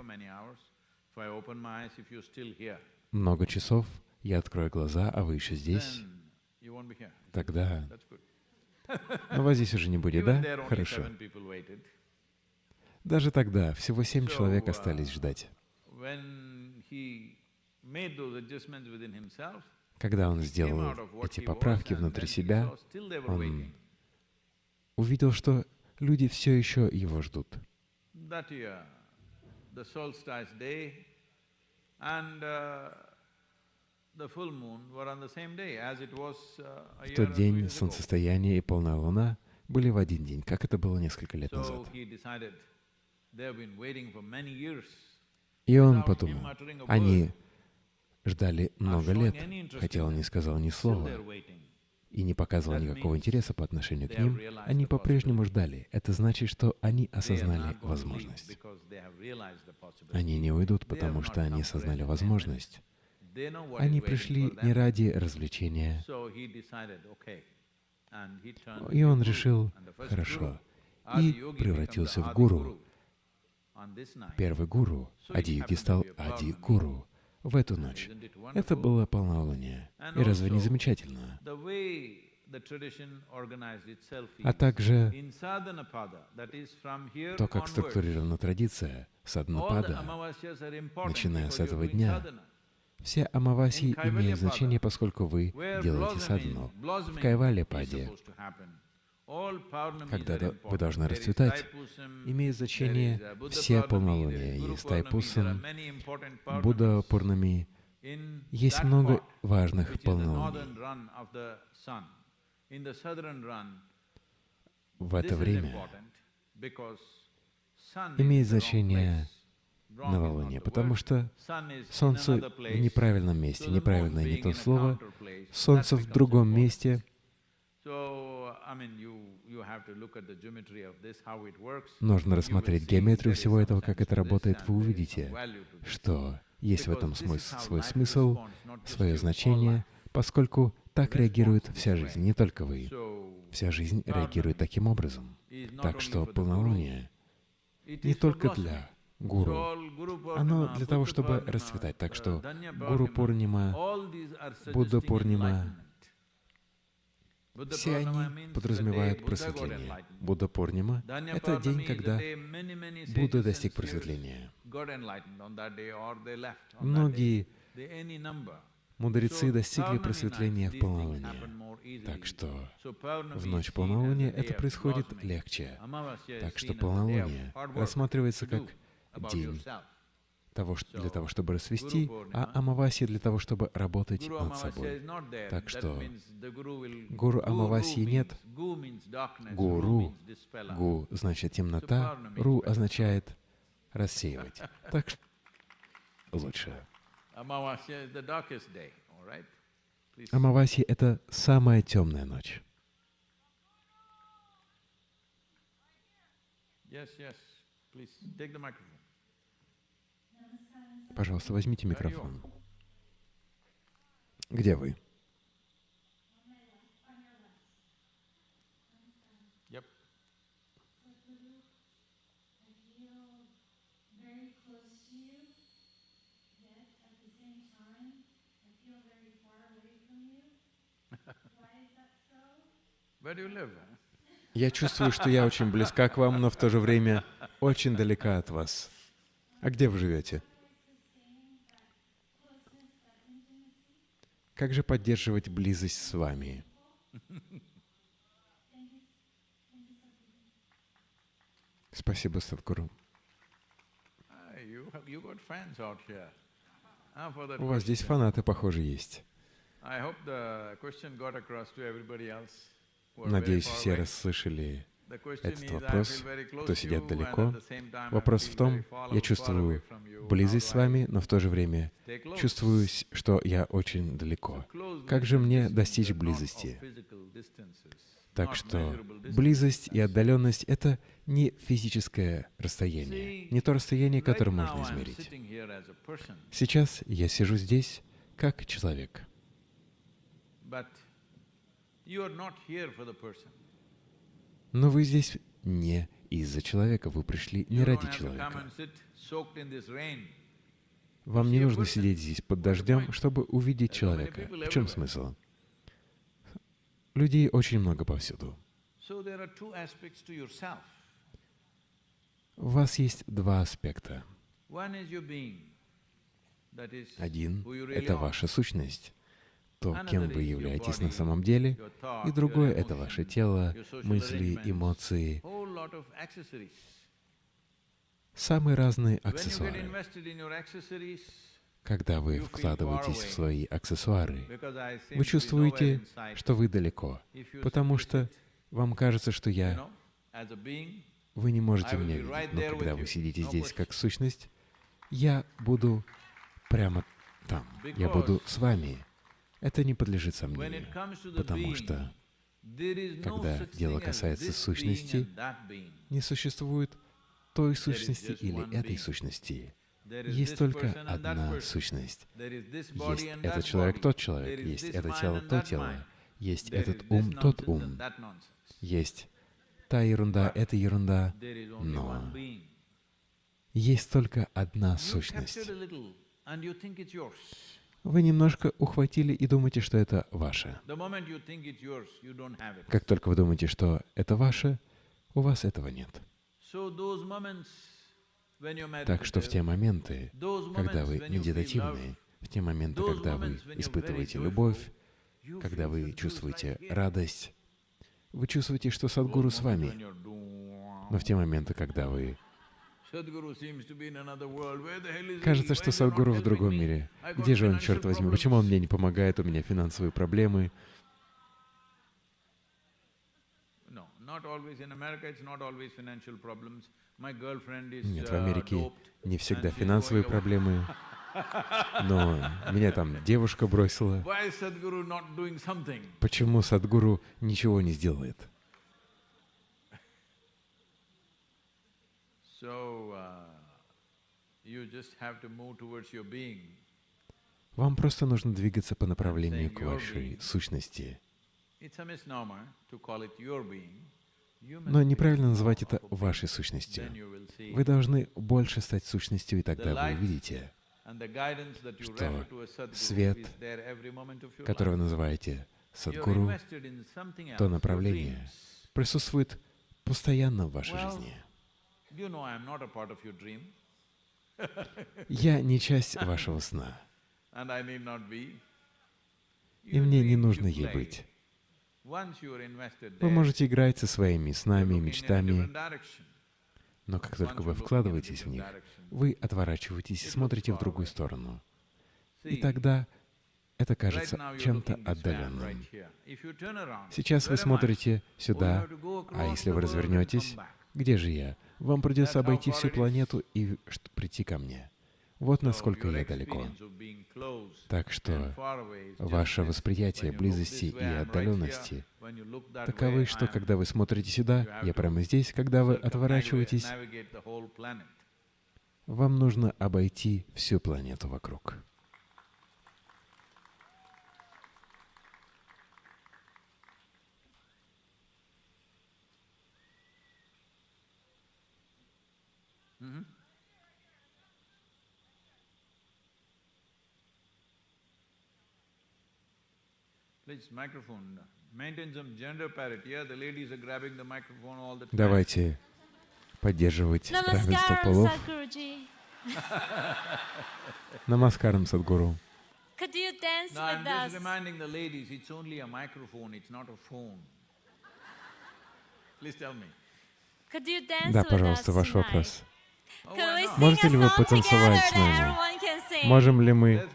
Много часов я открою глаза, а вы еще здесь. Тогда... Но вас здесь уже не будет, да? Хорошо. Даже тогда всего семь человек остались ждать. Когда он сделал эти поправки внутри себя, он увидел, что люди все еще его ждут. В тот день солнцестояние и полная луна были в один день, как это было несколько лет назад. И он подумал, они ждали много лет, хотя он не сказал ни слова и не показывал никакого интереса по отношению к ним, они по-прежнему ждали. Это значит, что они осознали возможность. Они не уйдут, потому что они осознали возможность. Они пришли не ради развлечения. И он решил, хорошо, и превратился в гуру. Первый гуру, Ади-йоги стал Ади-гуру в эту ночь. Это было полнолуние. И разве не замечательно? А также то, как структурирована традиция Саднапада, начиная с этого дня, все амаваси имеют значение, поскольку вы делаете садхану. В Кайвале-паде когда вы должны расцветать, имеет значение все полнолуния. Есть Тайпусам, Будда Пурнами. Есть много важных полнолуний. В это время имеет значение новолуние, потому что Солнце в неправильном месте, неправильное не то слово, Солнце в другом месте — Нужно рассмотреть геометрию всего этого, как это работает, вы увидите, что есть в этом смысл, свой смысл, свое значение, поскольку так реагирует вся жизнь, не только вы. Вся жизнь реагирует таким образом. Так что полнолуние не только для гуру, оно для того, чтобы расцветать. Так что Гуру Пурнима, Будда Пурнима, все они подразумевают просветление. Будда Пурнима — это день, когда Будда достиг просветления. Многие мудрецы достигли просветления в полнолуние. Так что в ночь полнолуния это происходит легче. Так что полнолуние рассматривается как день того, для того, чтобы расвести, а Амаваси для того, чтобы работать над собой. Так что Гуру Амаваси нет. Гуру, Гу значит темнота, Ру означает рассеивать. Так что лучше. Амаваси — это самая темная ночь. Yes, yes. Please take the microphone. Пожалуйста, возьмите микрофон. Где вы? Я чувствую, что я очень близка к вам, но в то же время очень далека от вас. А где вы живете? Как же поддерживать близость с вами? Спасибо, Садхгуру. Ah. Ah, У вас здесь фанаты, похоже, есть. Надеюсь, все расслышали этот вопрос. Кто сидят you, далеко. Вопрос в том, я чувствую близость с вами, но в то же время чувствую, что я очень далеко. Как же мне достичь близости? Так что близость и отдаленность — это не физическое расстояние, не то расстояние, которое можно измерить. Сейчас я сижу здесь как человек, but you are not here for the person. Но вы здесь не из-за человека, вы пришли не ради человека. Вам не нужно сидеть здесь под дождем, чтобы увидеть человека. В чем смысл? Людей очень много повсюду. У вас есть два аспекта. Один это ваша сущность, то, кем вы являетесь на самом деле, и другое это ваше тело, мысли, эмоции, самые разные аксессуары. Когда вы вкладываетесь в свои аксессуары, вы чувствуете, что вы далеко, потому что вам кажется, что я... Вы не можете меня видеть, но когда вы сидите здесь как сущность, я буду прямо там. Я буду с вами. Это не подлежит сомнению, потому что когда дело касается сущности, не существует той сущности или этой сущности. Есть только одна сущность. Есть этот человек, тот человек, есть это тело, то тело, есть этот ум, тот ум, есть та ерунда, эта ерунда, но есть только одна сущность. Вы немножко ухватили и думаете, что это ваше. Как только вы думаете, что это ваше, у вас этого нет. Так что в те моменты, когда вы when you feel love, медитативны, в те моменты, когда вы испытываете любовь, когда вы чувствуете радость, вы чувствуете, что Садгуру с вами. Но в те моменты, когда вы кажется, что Садгуру в другом мире. Где же он, черт возьми? Почему он мне не помогает? У меня финансовые проблемы. Нет, в uh, Америке не всегда финансовые проблемы. Но меня там девушка бросила. Почему Садгуру ничего не сделает? So, uh, you just have to move towards your being. Вам просто нужно двигаться по направлению к вашей сущности. Но неправильно называть это вашей сущностью. Вы должны больше стать сущностью, и тогда вы увидите, что свет, которое вы называете Садгуру, else, то направление присутствует постоянно в вашей жизни. You know I'm not a part of your dream, Я не часть вашего сна, and I need not be. и мне не нужно ей быть. Вы можете играть со своими снами, a мечтами, но как только вы вкладываетесь в них, вы отворачиваетесь и смотрите в другую сторону. И тогда это кажется чем-то отдаленным. Сейчас вы I? смотрите Oh, сюда, а если вы развернетесь, где же я? Вам придется обойти всю планету и прийти ко мне. Вот насколько я далеко. Так что ваше восприятие близости и отдаленности таковы, что когда вы смотрите сюда, я прямо здесь, когда вы отворачиваетесь, вам нужно обойти всю планету вокруг. Mhm. Please, microphone. Maintain some gender parity. Yeah, the ladies are grabbing the microphone all the time. Давайте поддерживать равенство полов. Намаскарам, Садгуру. Could you dance No, I'm with just us? reminding the ladies, it's only a microphone, it's not a phone. Please tell me. Could you dance Да, пожалуйста, ваш tonight? вопрос. Можете ли вы потанцевать с нами? Можем ли мы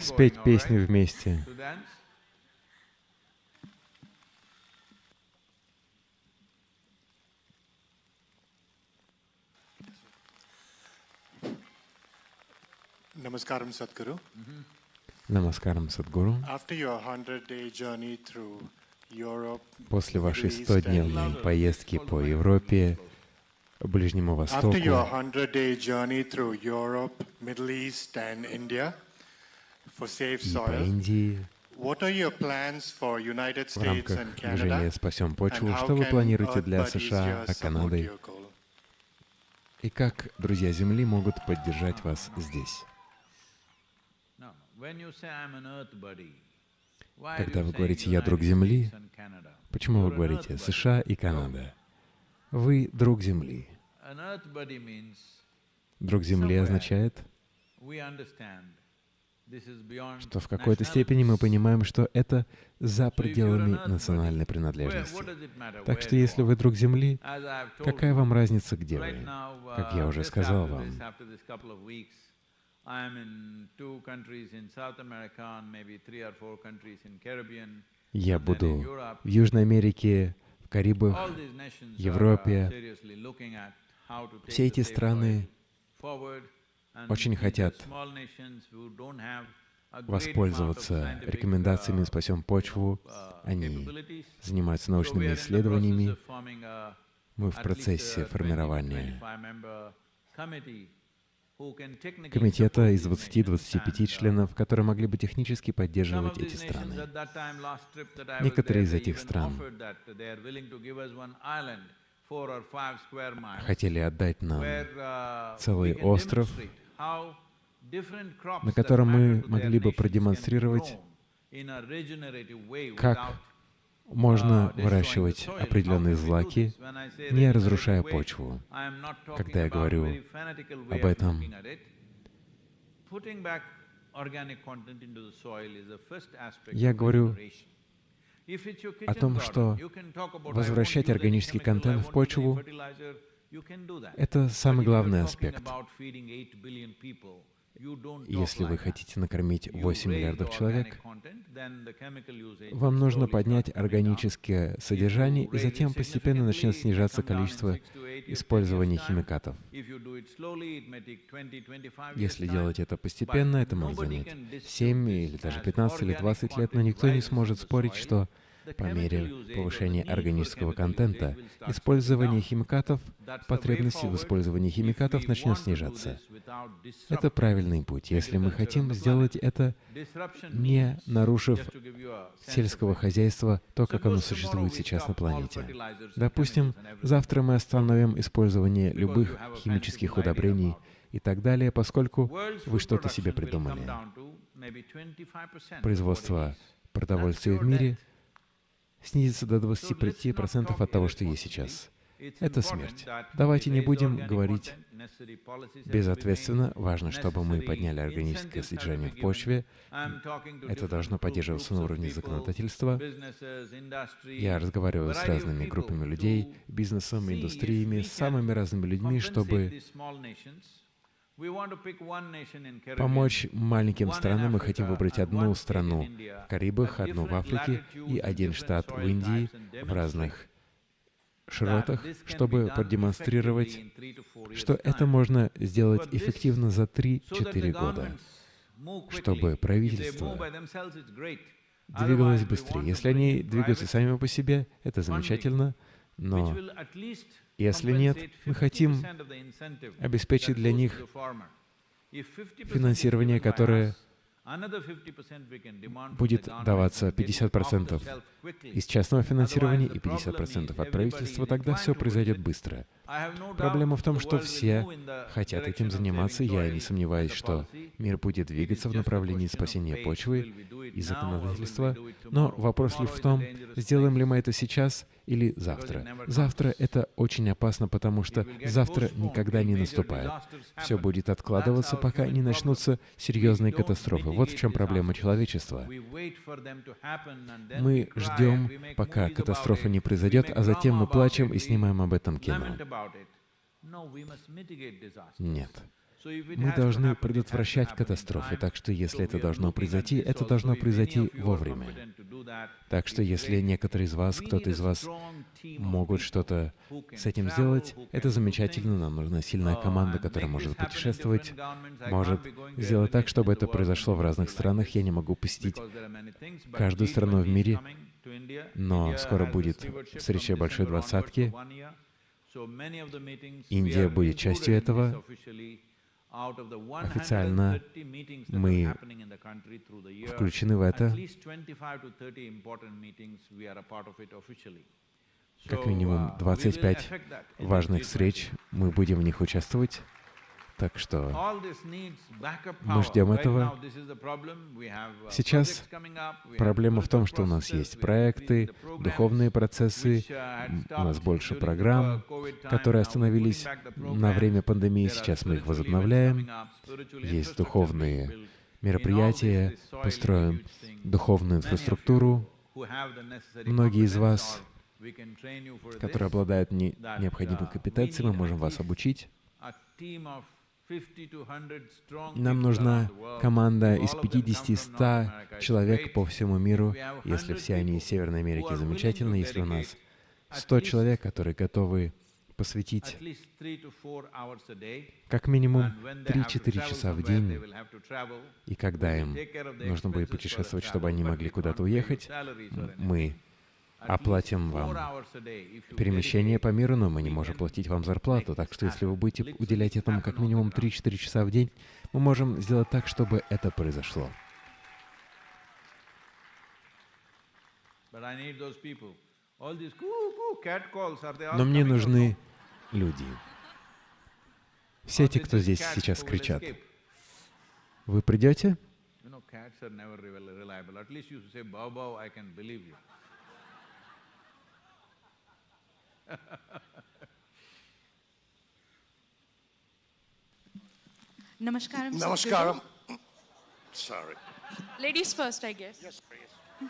спеть right? вместе? To dance? Namaskaram Sadhguru. Намаскарам Садгуру. After your 100-day journey through Europe, После вашей Middle East and 100-дневной поездки по Европе, Ближнему Востоку, 100-day journey through Europe, Middle East and India for safe и по Индии, в рамках движения? «Спасем почву», что вы планируете для США, а Канады, и как друзья Земли могут поддержать вас здесь? No, when you say I'm an earth buddy, why are Когда вы говорите «я друг Земли»? Почему вы говорите. США и Канада? Вы друг Земли. Друг Земли означает, что в какой-то степени мы понимаем, что это за пределами национальной принадлежности. Так что если вы друг Земли, какая вам разница, где вы? Как я uh, уже just сказал вам, weeks, I'm in two countries in South America and maybe three or four countries in Caribbean. я буду в Южной Америке, в Карибах, Европе. uh, Все эти страны очень хотят воспользоваться рекомендациями uh, «Спасем почву». uh, Они занимаются научными исследованиями. Мы в процессе a 20 to формирования комитета из these nations 20-25 and, uh, членов, которые могли бы технически поддерживать эти страны. Некоторые из этих стран Хотели отдать нам, uh, целый остров, на котором мы могли бы продемонстрировать, как можно uh, выращивать определенные злаки, не разрушая почву. Когда я говорю об этом, Я говорю о том, что you can talk about, "I won't возвращать органический контент в почву fertilizer", you can do that. Это самый главный аспект. About feeding 8 billion people, you don't talk Если вы хотите накормить You 8 raise миллиардов человек, вам нужно поднять органическое содержание, и затем постепенно начнет снижаться количество использования химикатов. Если делать это постепенно, это может занять 7 или даже 15 или 20 лет, но никто не сможет спорить, что по мере повышения органического контента использование химикатов, потребность в использовании химикатов начнет снижаться. Это правильный путь. Если мы хотим сделать это, не нарушив сельского хозяйства, то, как оно существует сейчас на планете. Допустим, завтра мы остановим использование любых химических удобрений и так далее, поскольку вы что-то себе придумали. Производство продовольствия в мире снизится до 25% от того, что есть сейчас. Это смерть. Давайте не будем говорить безответственно. Важно, чтобы мы подняли органическое содержание в почве. Это должно поддерживаться на уровне законодательства. Я разговариваю с разными группами людей, бизнесом, индустриями, с самыми разными людьми, чтобы помочь маленьким странам. Мы хотим выбрать одну страну в Карибах, одну в Африке и один штат в Индии в разных широтах, чтобы продемонстрировать, что это можно сделать эффективно за 3-4 года, чтобы правительство двигалось быстрее. Если они двигаются сами по себе, это замечательно, но если нет, мы хотим обеспечить для них финансирование, которое будет даваться 50% из частного финансирования и 50% от правительства, тогда все произойдет быстро. Проблема в том, что все хотят этим заниматься. Я не сомневаюсь, что мир будет двигаться в направлении спасения почвы, и законодательства, но вопрос лишь в том, сделаем ли мы это сейчас или завтра. Завтра это очень опасно, потому что завтра никогда не наступает. Все будет откладываться, пока не начнутся серьезные катастрофы. Вот в чем проблема человечества. Мы ждем, пока катастрофа не произойдет, а затем мы плачем и снимаем об этом кино. Нет. Мы должны предотвращать катастрофы, так что если это должно произойти, это должно произойти вовремя. Так что если некоторые из вас, кто-то из вас могут что-то с этим сделать, это замечательно, нам нужна сильная команда, которая может путешествовать, может сделать так, чтобы это произошло в разных странах. Я не могу посетить каждую страну в мире, но скоро будет встреча Большой Двадцатки. Индия будет частью этого. Официально мы включены в это. Как минимум 25 важных встреч, мы будем в них участвовать. Так что мы ждем этого. Сейчас проблема в том, что у нас есть проекты, духовные процессы, у нас больше программ, которые остановились на время пандемии, сейчас мы их возобновляем. Есть духовные мероприятия, построим духовную инфраструктуру. Многие из вас, которые обладают не, необходимой компетенцией, мы можем вас обучить. Нам нужна команда из 50-100 человек по всему миру. Если все они из Северной Америки, замечательно. Если у нас 100 человек, которые готовы посвятить как минимум 3-4 часа в день, и когда им нужно будет путешествовать, чтобы они могли куда-то уехать, мы оплатим вам перемещение по миру, но мы не можем платить вам зарплату. Так что если вы будете уделять этому как минимум 3-4 часа в день, мы можем сделать так, чтобы это произошло. Но мне нужны люди. Все те, кто здесь сейчас кричат. Вы придете? Namaskaram. Namaskaram. Sorry. Ladies first, I guess. Yes, please.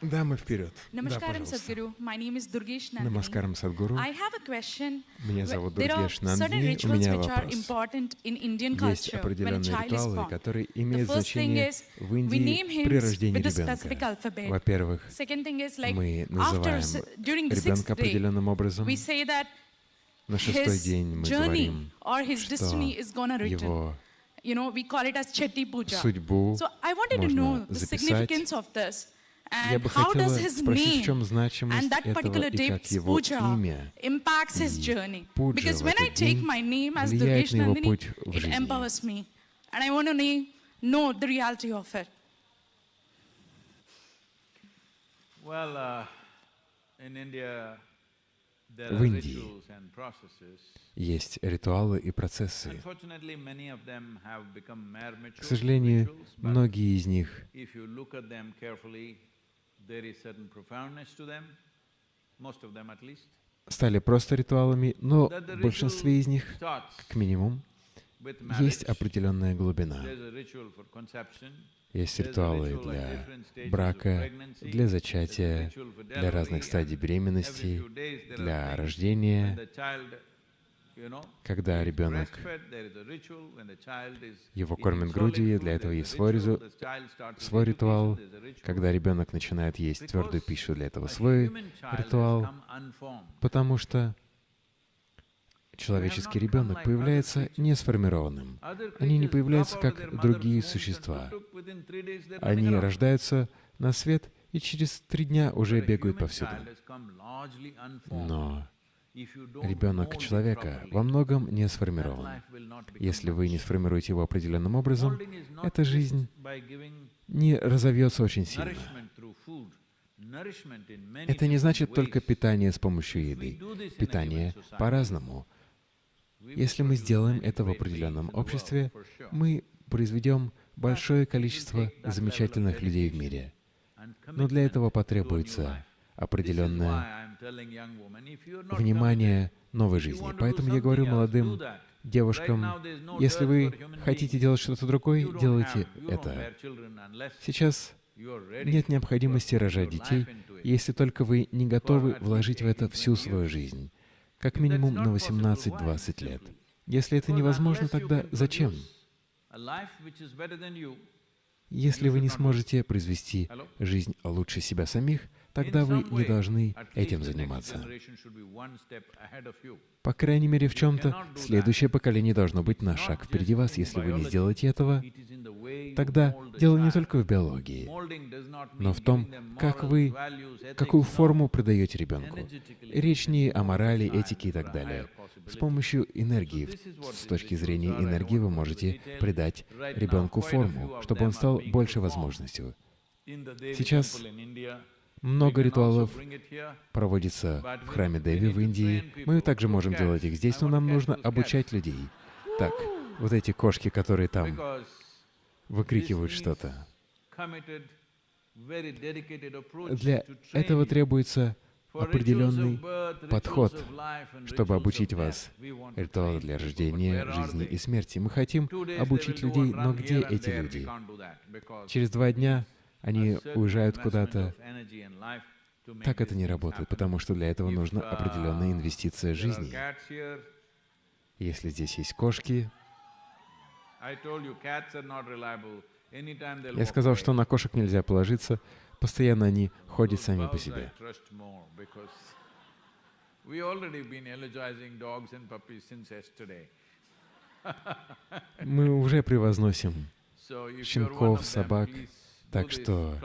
Да, Namaskaram, пожалуйста. Sadhguru. My name is Durgesh Nandini. Намаскарам Садгуру. I have a question. Меня зовут Дургеш Нандини. У меня вопрос. Есть определенные ритуалы, которые имеют значение в Индии при рождении ребенка. Во-первых, мы называем ребенка определенным образом. На шестой день мы говорим, что его You know, we call it as Chetty Puja. судьбу So I wanted to know the significance of this. Я And бы how хотела does his спросить, в чем name значимость and that этого particular и как его puja имя impacts his и journey. пуджа Because в when I этот take день my name as влияет на его путь в it жизни. empowers me. And I want to know, the reality of it. Well, uh, in India, there В are Индии rituals and processes. есть ритуалы и процессы. Unfortunately, many of them have become mere К сожалению, многие из них стали просто ритуалами, но в большинстве из них, как минимум, есть определенная глубина. Есть ритуалы для брака, для зачатия, для разных стадий беременности, для рождения, the child, you know, когда ребенок его кормят грудью, для этого есть свой, резу- свой ритуал. Когда ребенок начинает есть твердую пищу, для этого свой ритуал, потому что человеческий ребенок появляется несформированным. Other Они не появляются как другие существа. Они рождаются на свет и через три дня уже бегают повсюду. Но ребенок человека во многом не сформирован. Если вы не сформируете его определенным образом, эта жизнь не разовьется очень сильно. Это не значит только питание с помощью еды. Питание по-разному. Если мы сделаем это в определенном обществе, мы произведем большое количество замечательных людей в мире. Но для этого потребуется определенное внимание новой жизни. Поэтому я говорю молодым девушкам, если вы хотите делать что-то другое, делайте это. Сейчас нет необходимости рожать детей, если только вы не готовы вложить в это всю свою жизнь, как минимум на 18-20 лет. Если это невозможно, тогда зачем? Если вы не сможете произвести жизнь лучше себя самих, тогда вы не должны этим заниматься. По крайней мере, в чем-то следующее поколение должно быть на шаг впереди вас. Если вы не сделаете этого, тогда дело не только в биологии, но в том, как вы, какую форму придаете ребенку. Речь не о морали, этике и так далее. С помощью энергии, с точки зрения энергии, вы можете придать ребенку форму, чтобы он стал больше возможностью. Сейчас много ритуалов проводится в храме Деви в Индии. Мы также можем делать их здесь, но нам нужно обучать людей. Так, вот эти кошки, которые там выкрикивают что-то. Для этого требуется определенный подход, чтобы обучить вас ритуалу для рождения, жизни и смерти. Мы хотим обучить людей, но где эти люди? Через два дня они уезжают куда-то. Так это не работает, потому что для этого нужна определенная инвестиция жизни. Если здесь есть кошки, я сказал, что на кошек нельзя положиться, постоянно они ходят сами по себе. Мы уже превозносим щенков, собак, так что,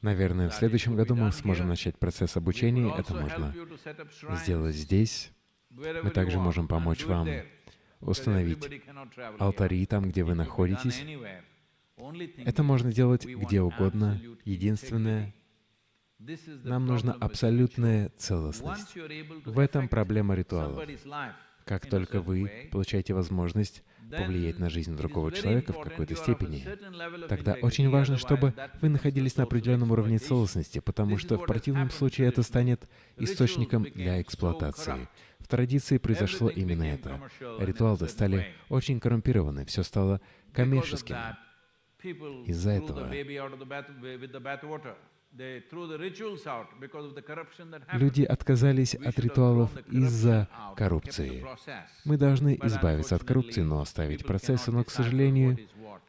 наверное, в следующем году мы сможем начать процесс обучения. Это можно сделать здесь. Мы также можем помочь вам установить алтари там, где вы находитесь. Это можно делать где угодно. Единственное, нам нужна абсолютная целостность. В этом проблема ритуалов. Как только вы получаете возможность повлиять на жизнь другого человека в какой-то степени, тогда очень важно, чтобы вы находились на определенном уровне целостности, потому что в противном случае это станет источником для эксплуатации. В традиции произошло именно это. Ритуалы стали очень коррумпированы, все стало коммерческим. Из-за этого Люди отказались от ритуалов из-за коррупции. Мы должны избавиться от коррупции, но оставить процессы, но, к сожалению,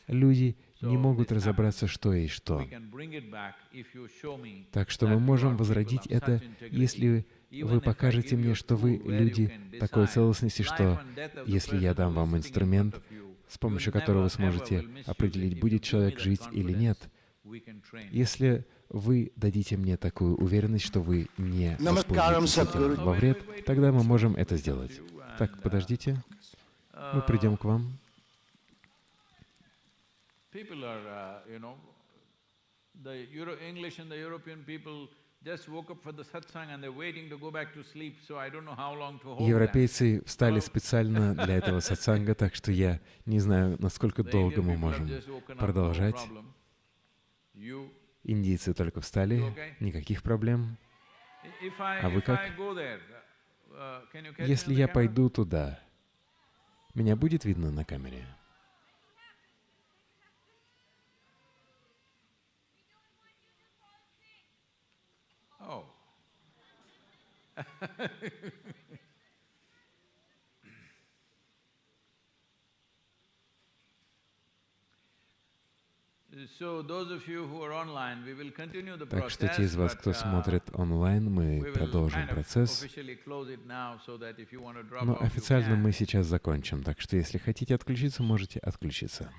люди не могут разобраться, что есть что. Так что мы можем возродить это, если вы покажете мне, что вы люди такой целостности, что если я дам вам инструмент, с помощью которого вы сможете определить, будет человек жить или нет, если вы дадите мне такую уверенность, что вы не воспользуетесь этим во вред, тогда мы можем это сделать. Так, подождите. Мы придем к вам. Европейцы встали специально для этого сатсанга, так что я не знаю, насколько долго мы можем продолжать. Индийцы только встали, никаких проблем. А вы как? Если я пойду туда, меня будет видно на камере? Oh. Так что те из вас, кто uh, смотрит онлайн, мы продолжим процесс. Но официально мы сейчас закончим, так что если хотите отключиться, можете отключиться.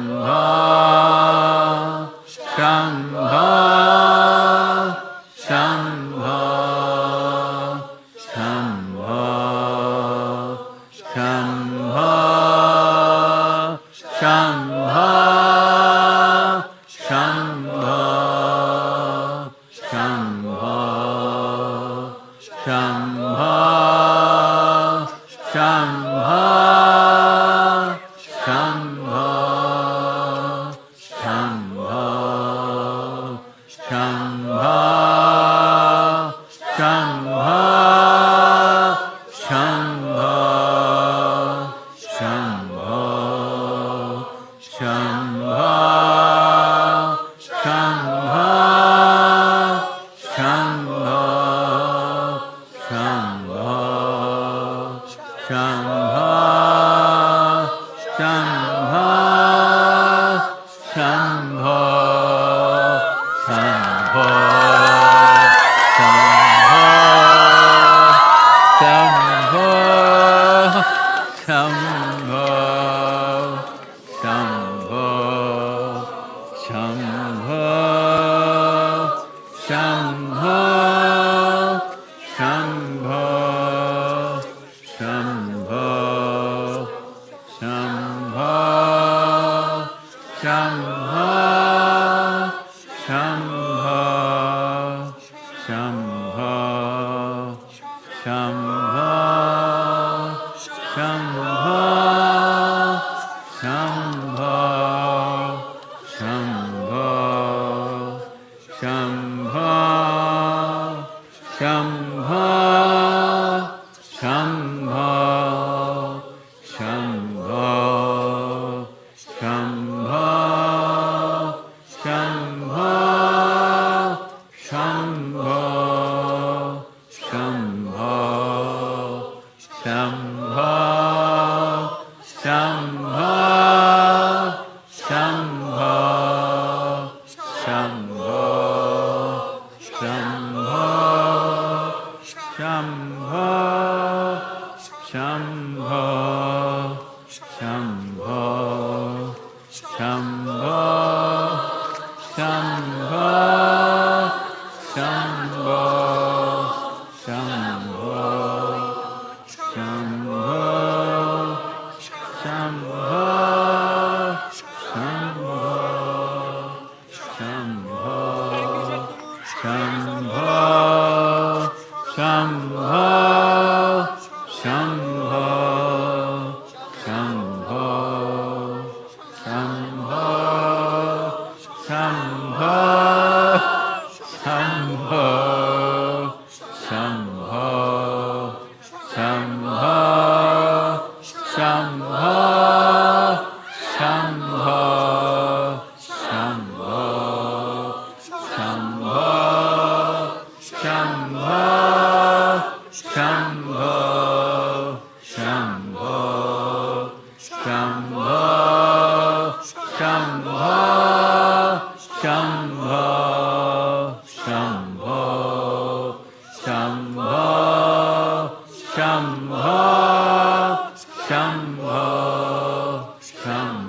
Sangha.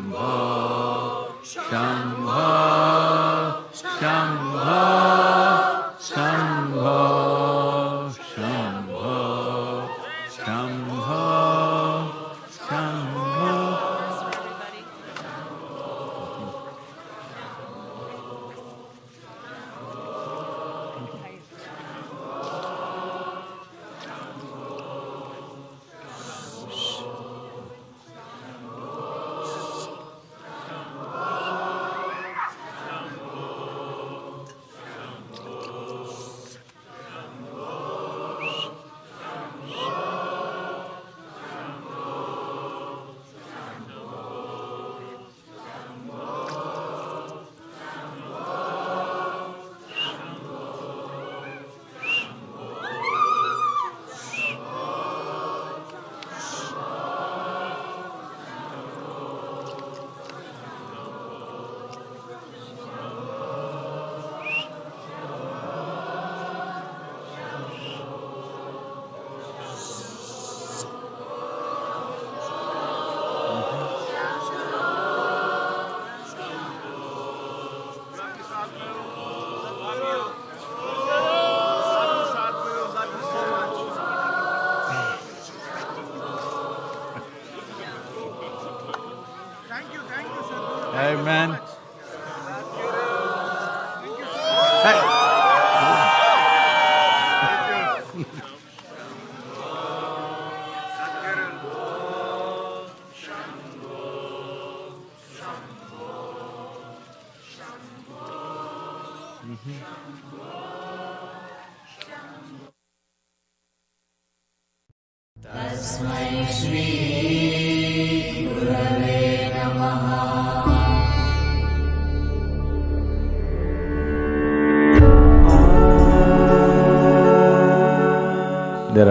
Shambho, Shambho,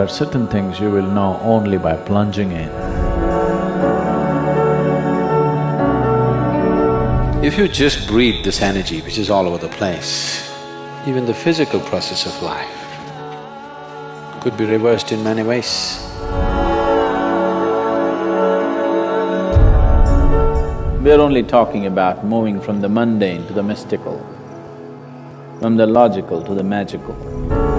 There are certain things you will know only by plunging in. If you just breathe this energy which is all over the place, even the physical process of life could be reversed in many ways. We're only talking about moving from the mundane to the mystical, from the logical to the magical.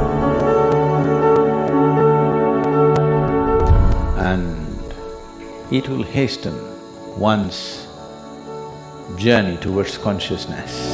It will hasten one's journey towards consciousness.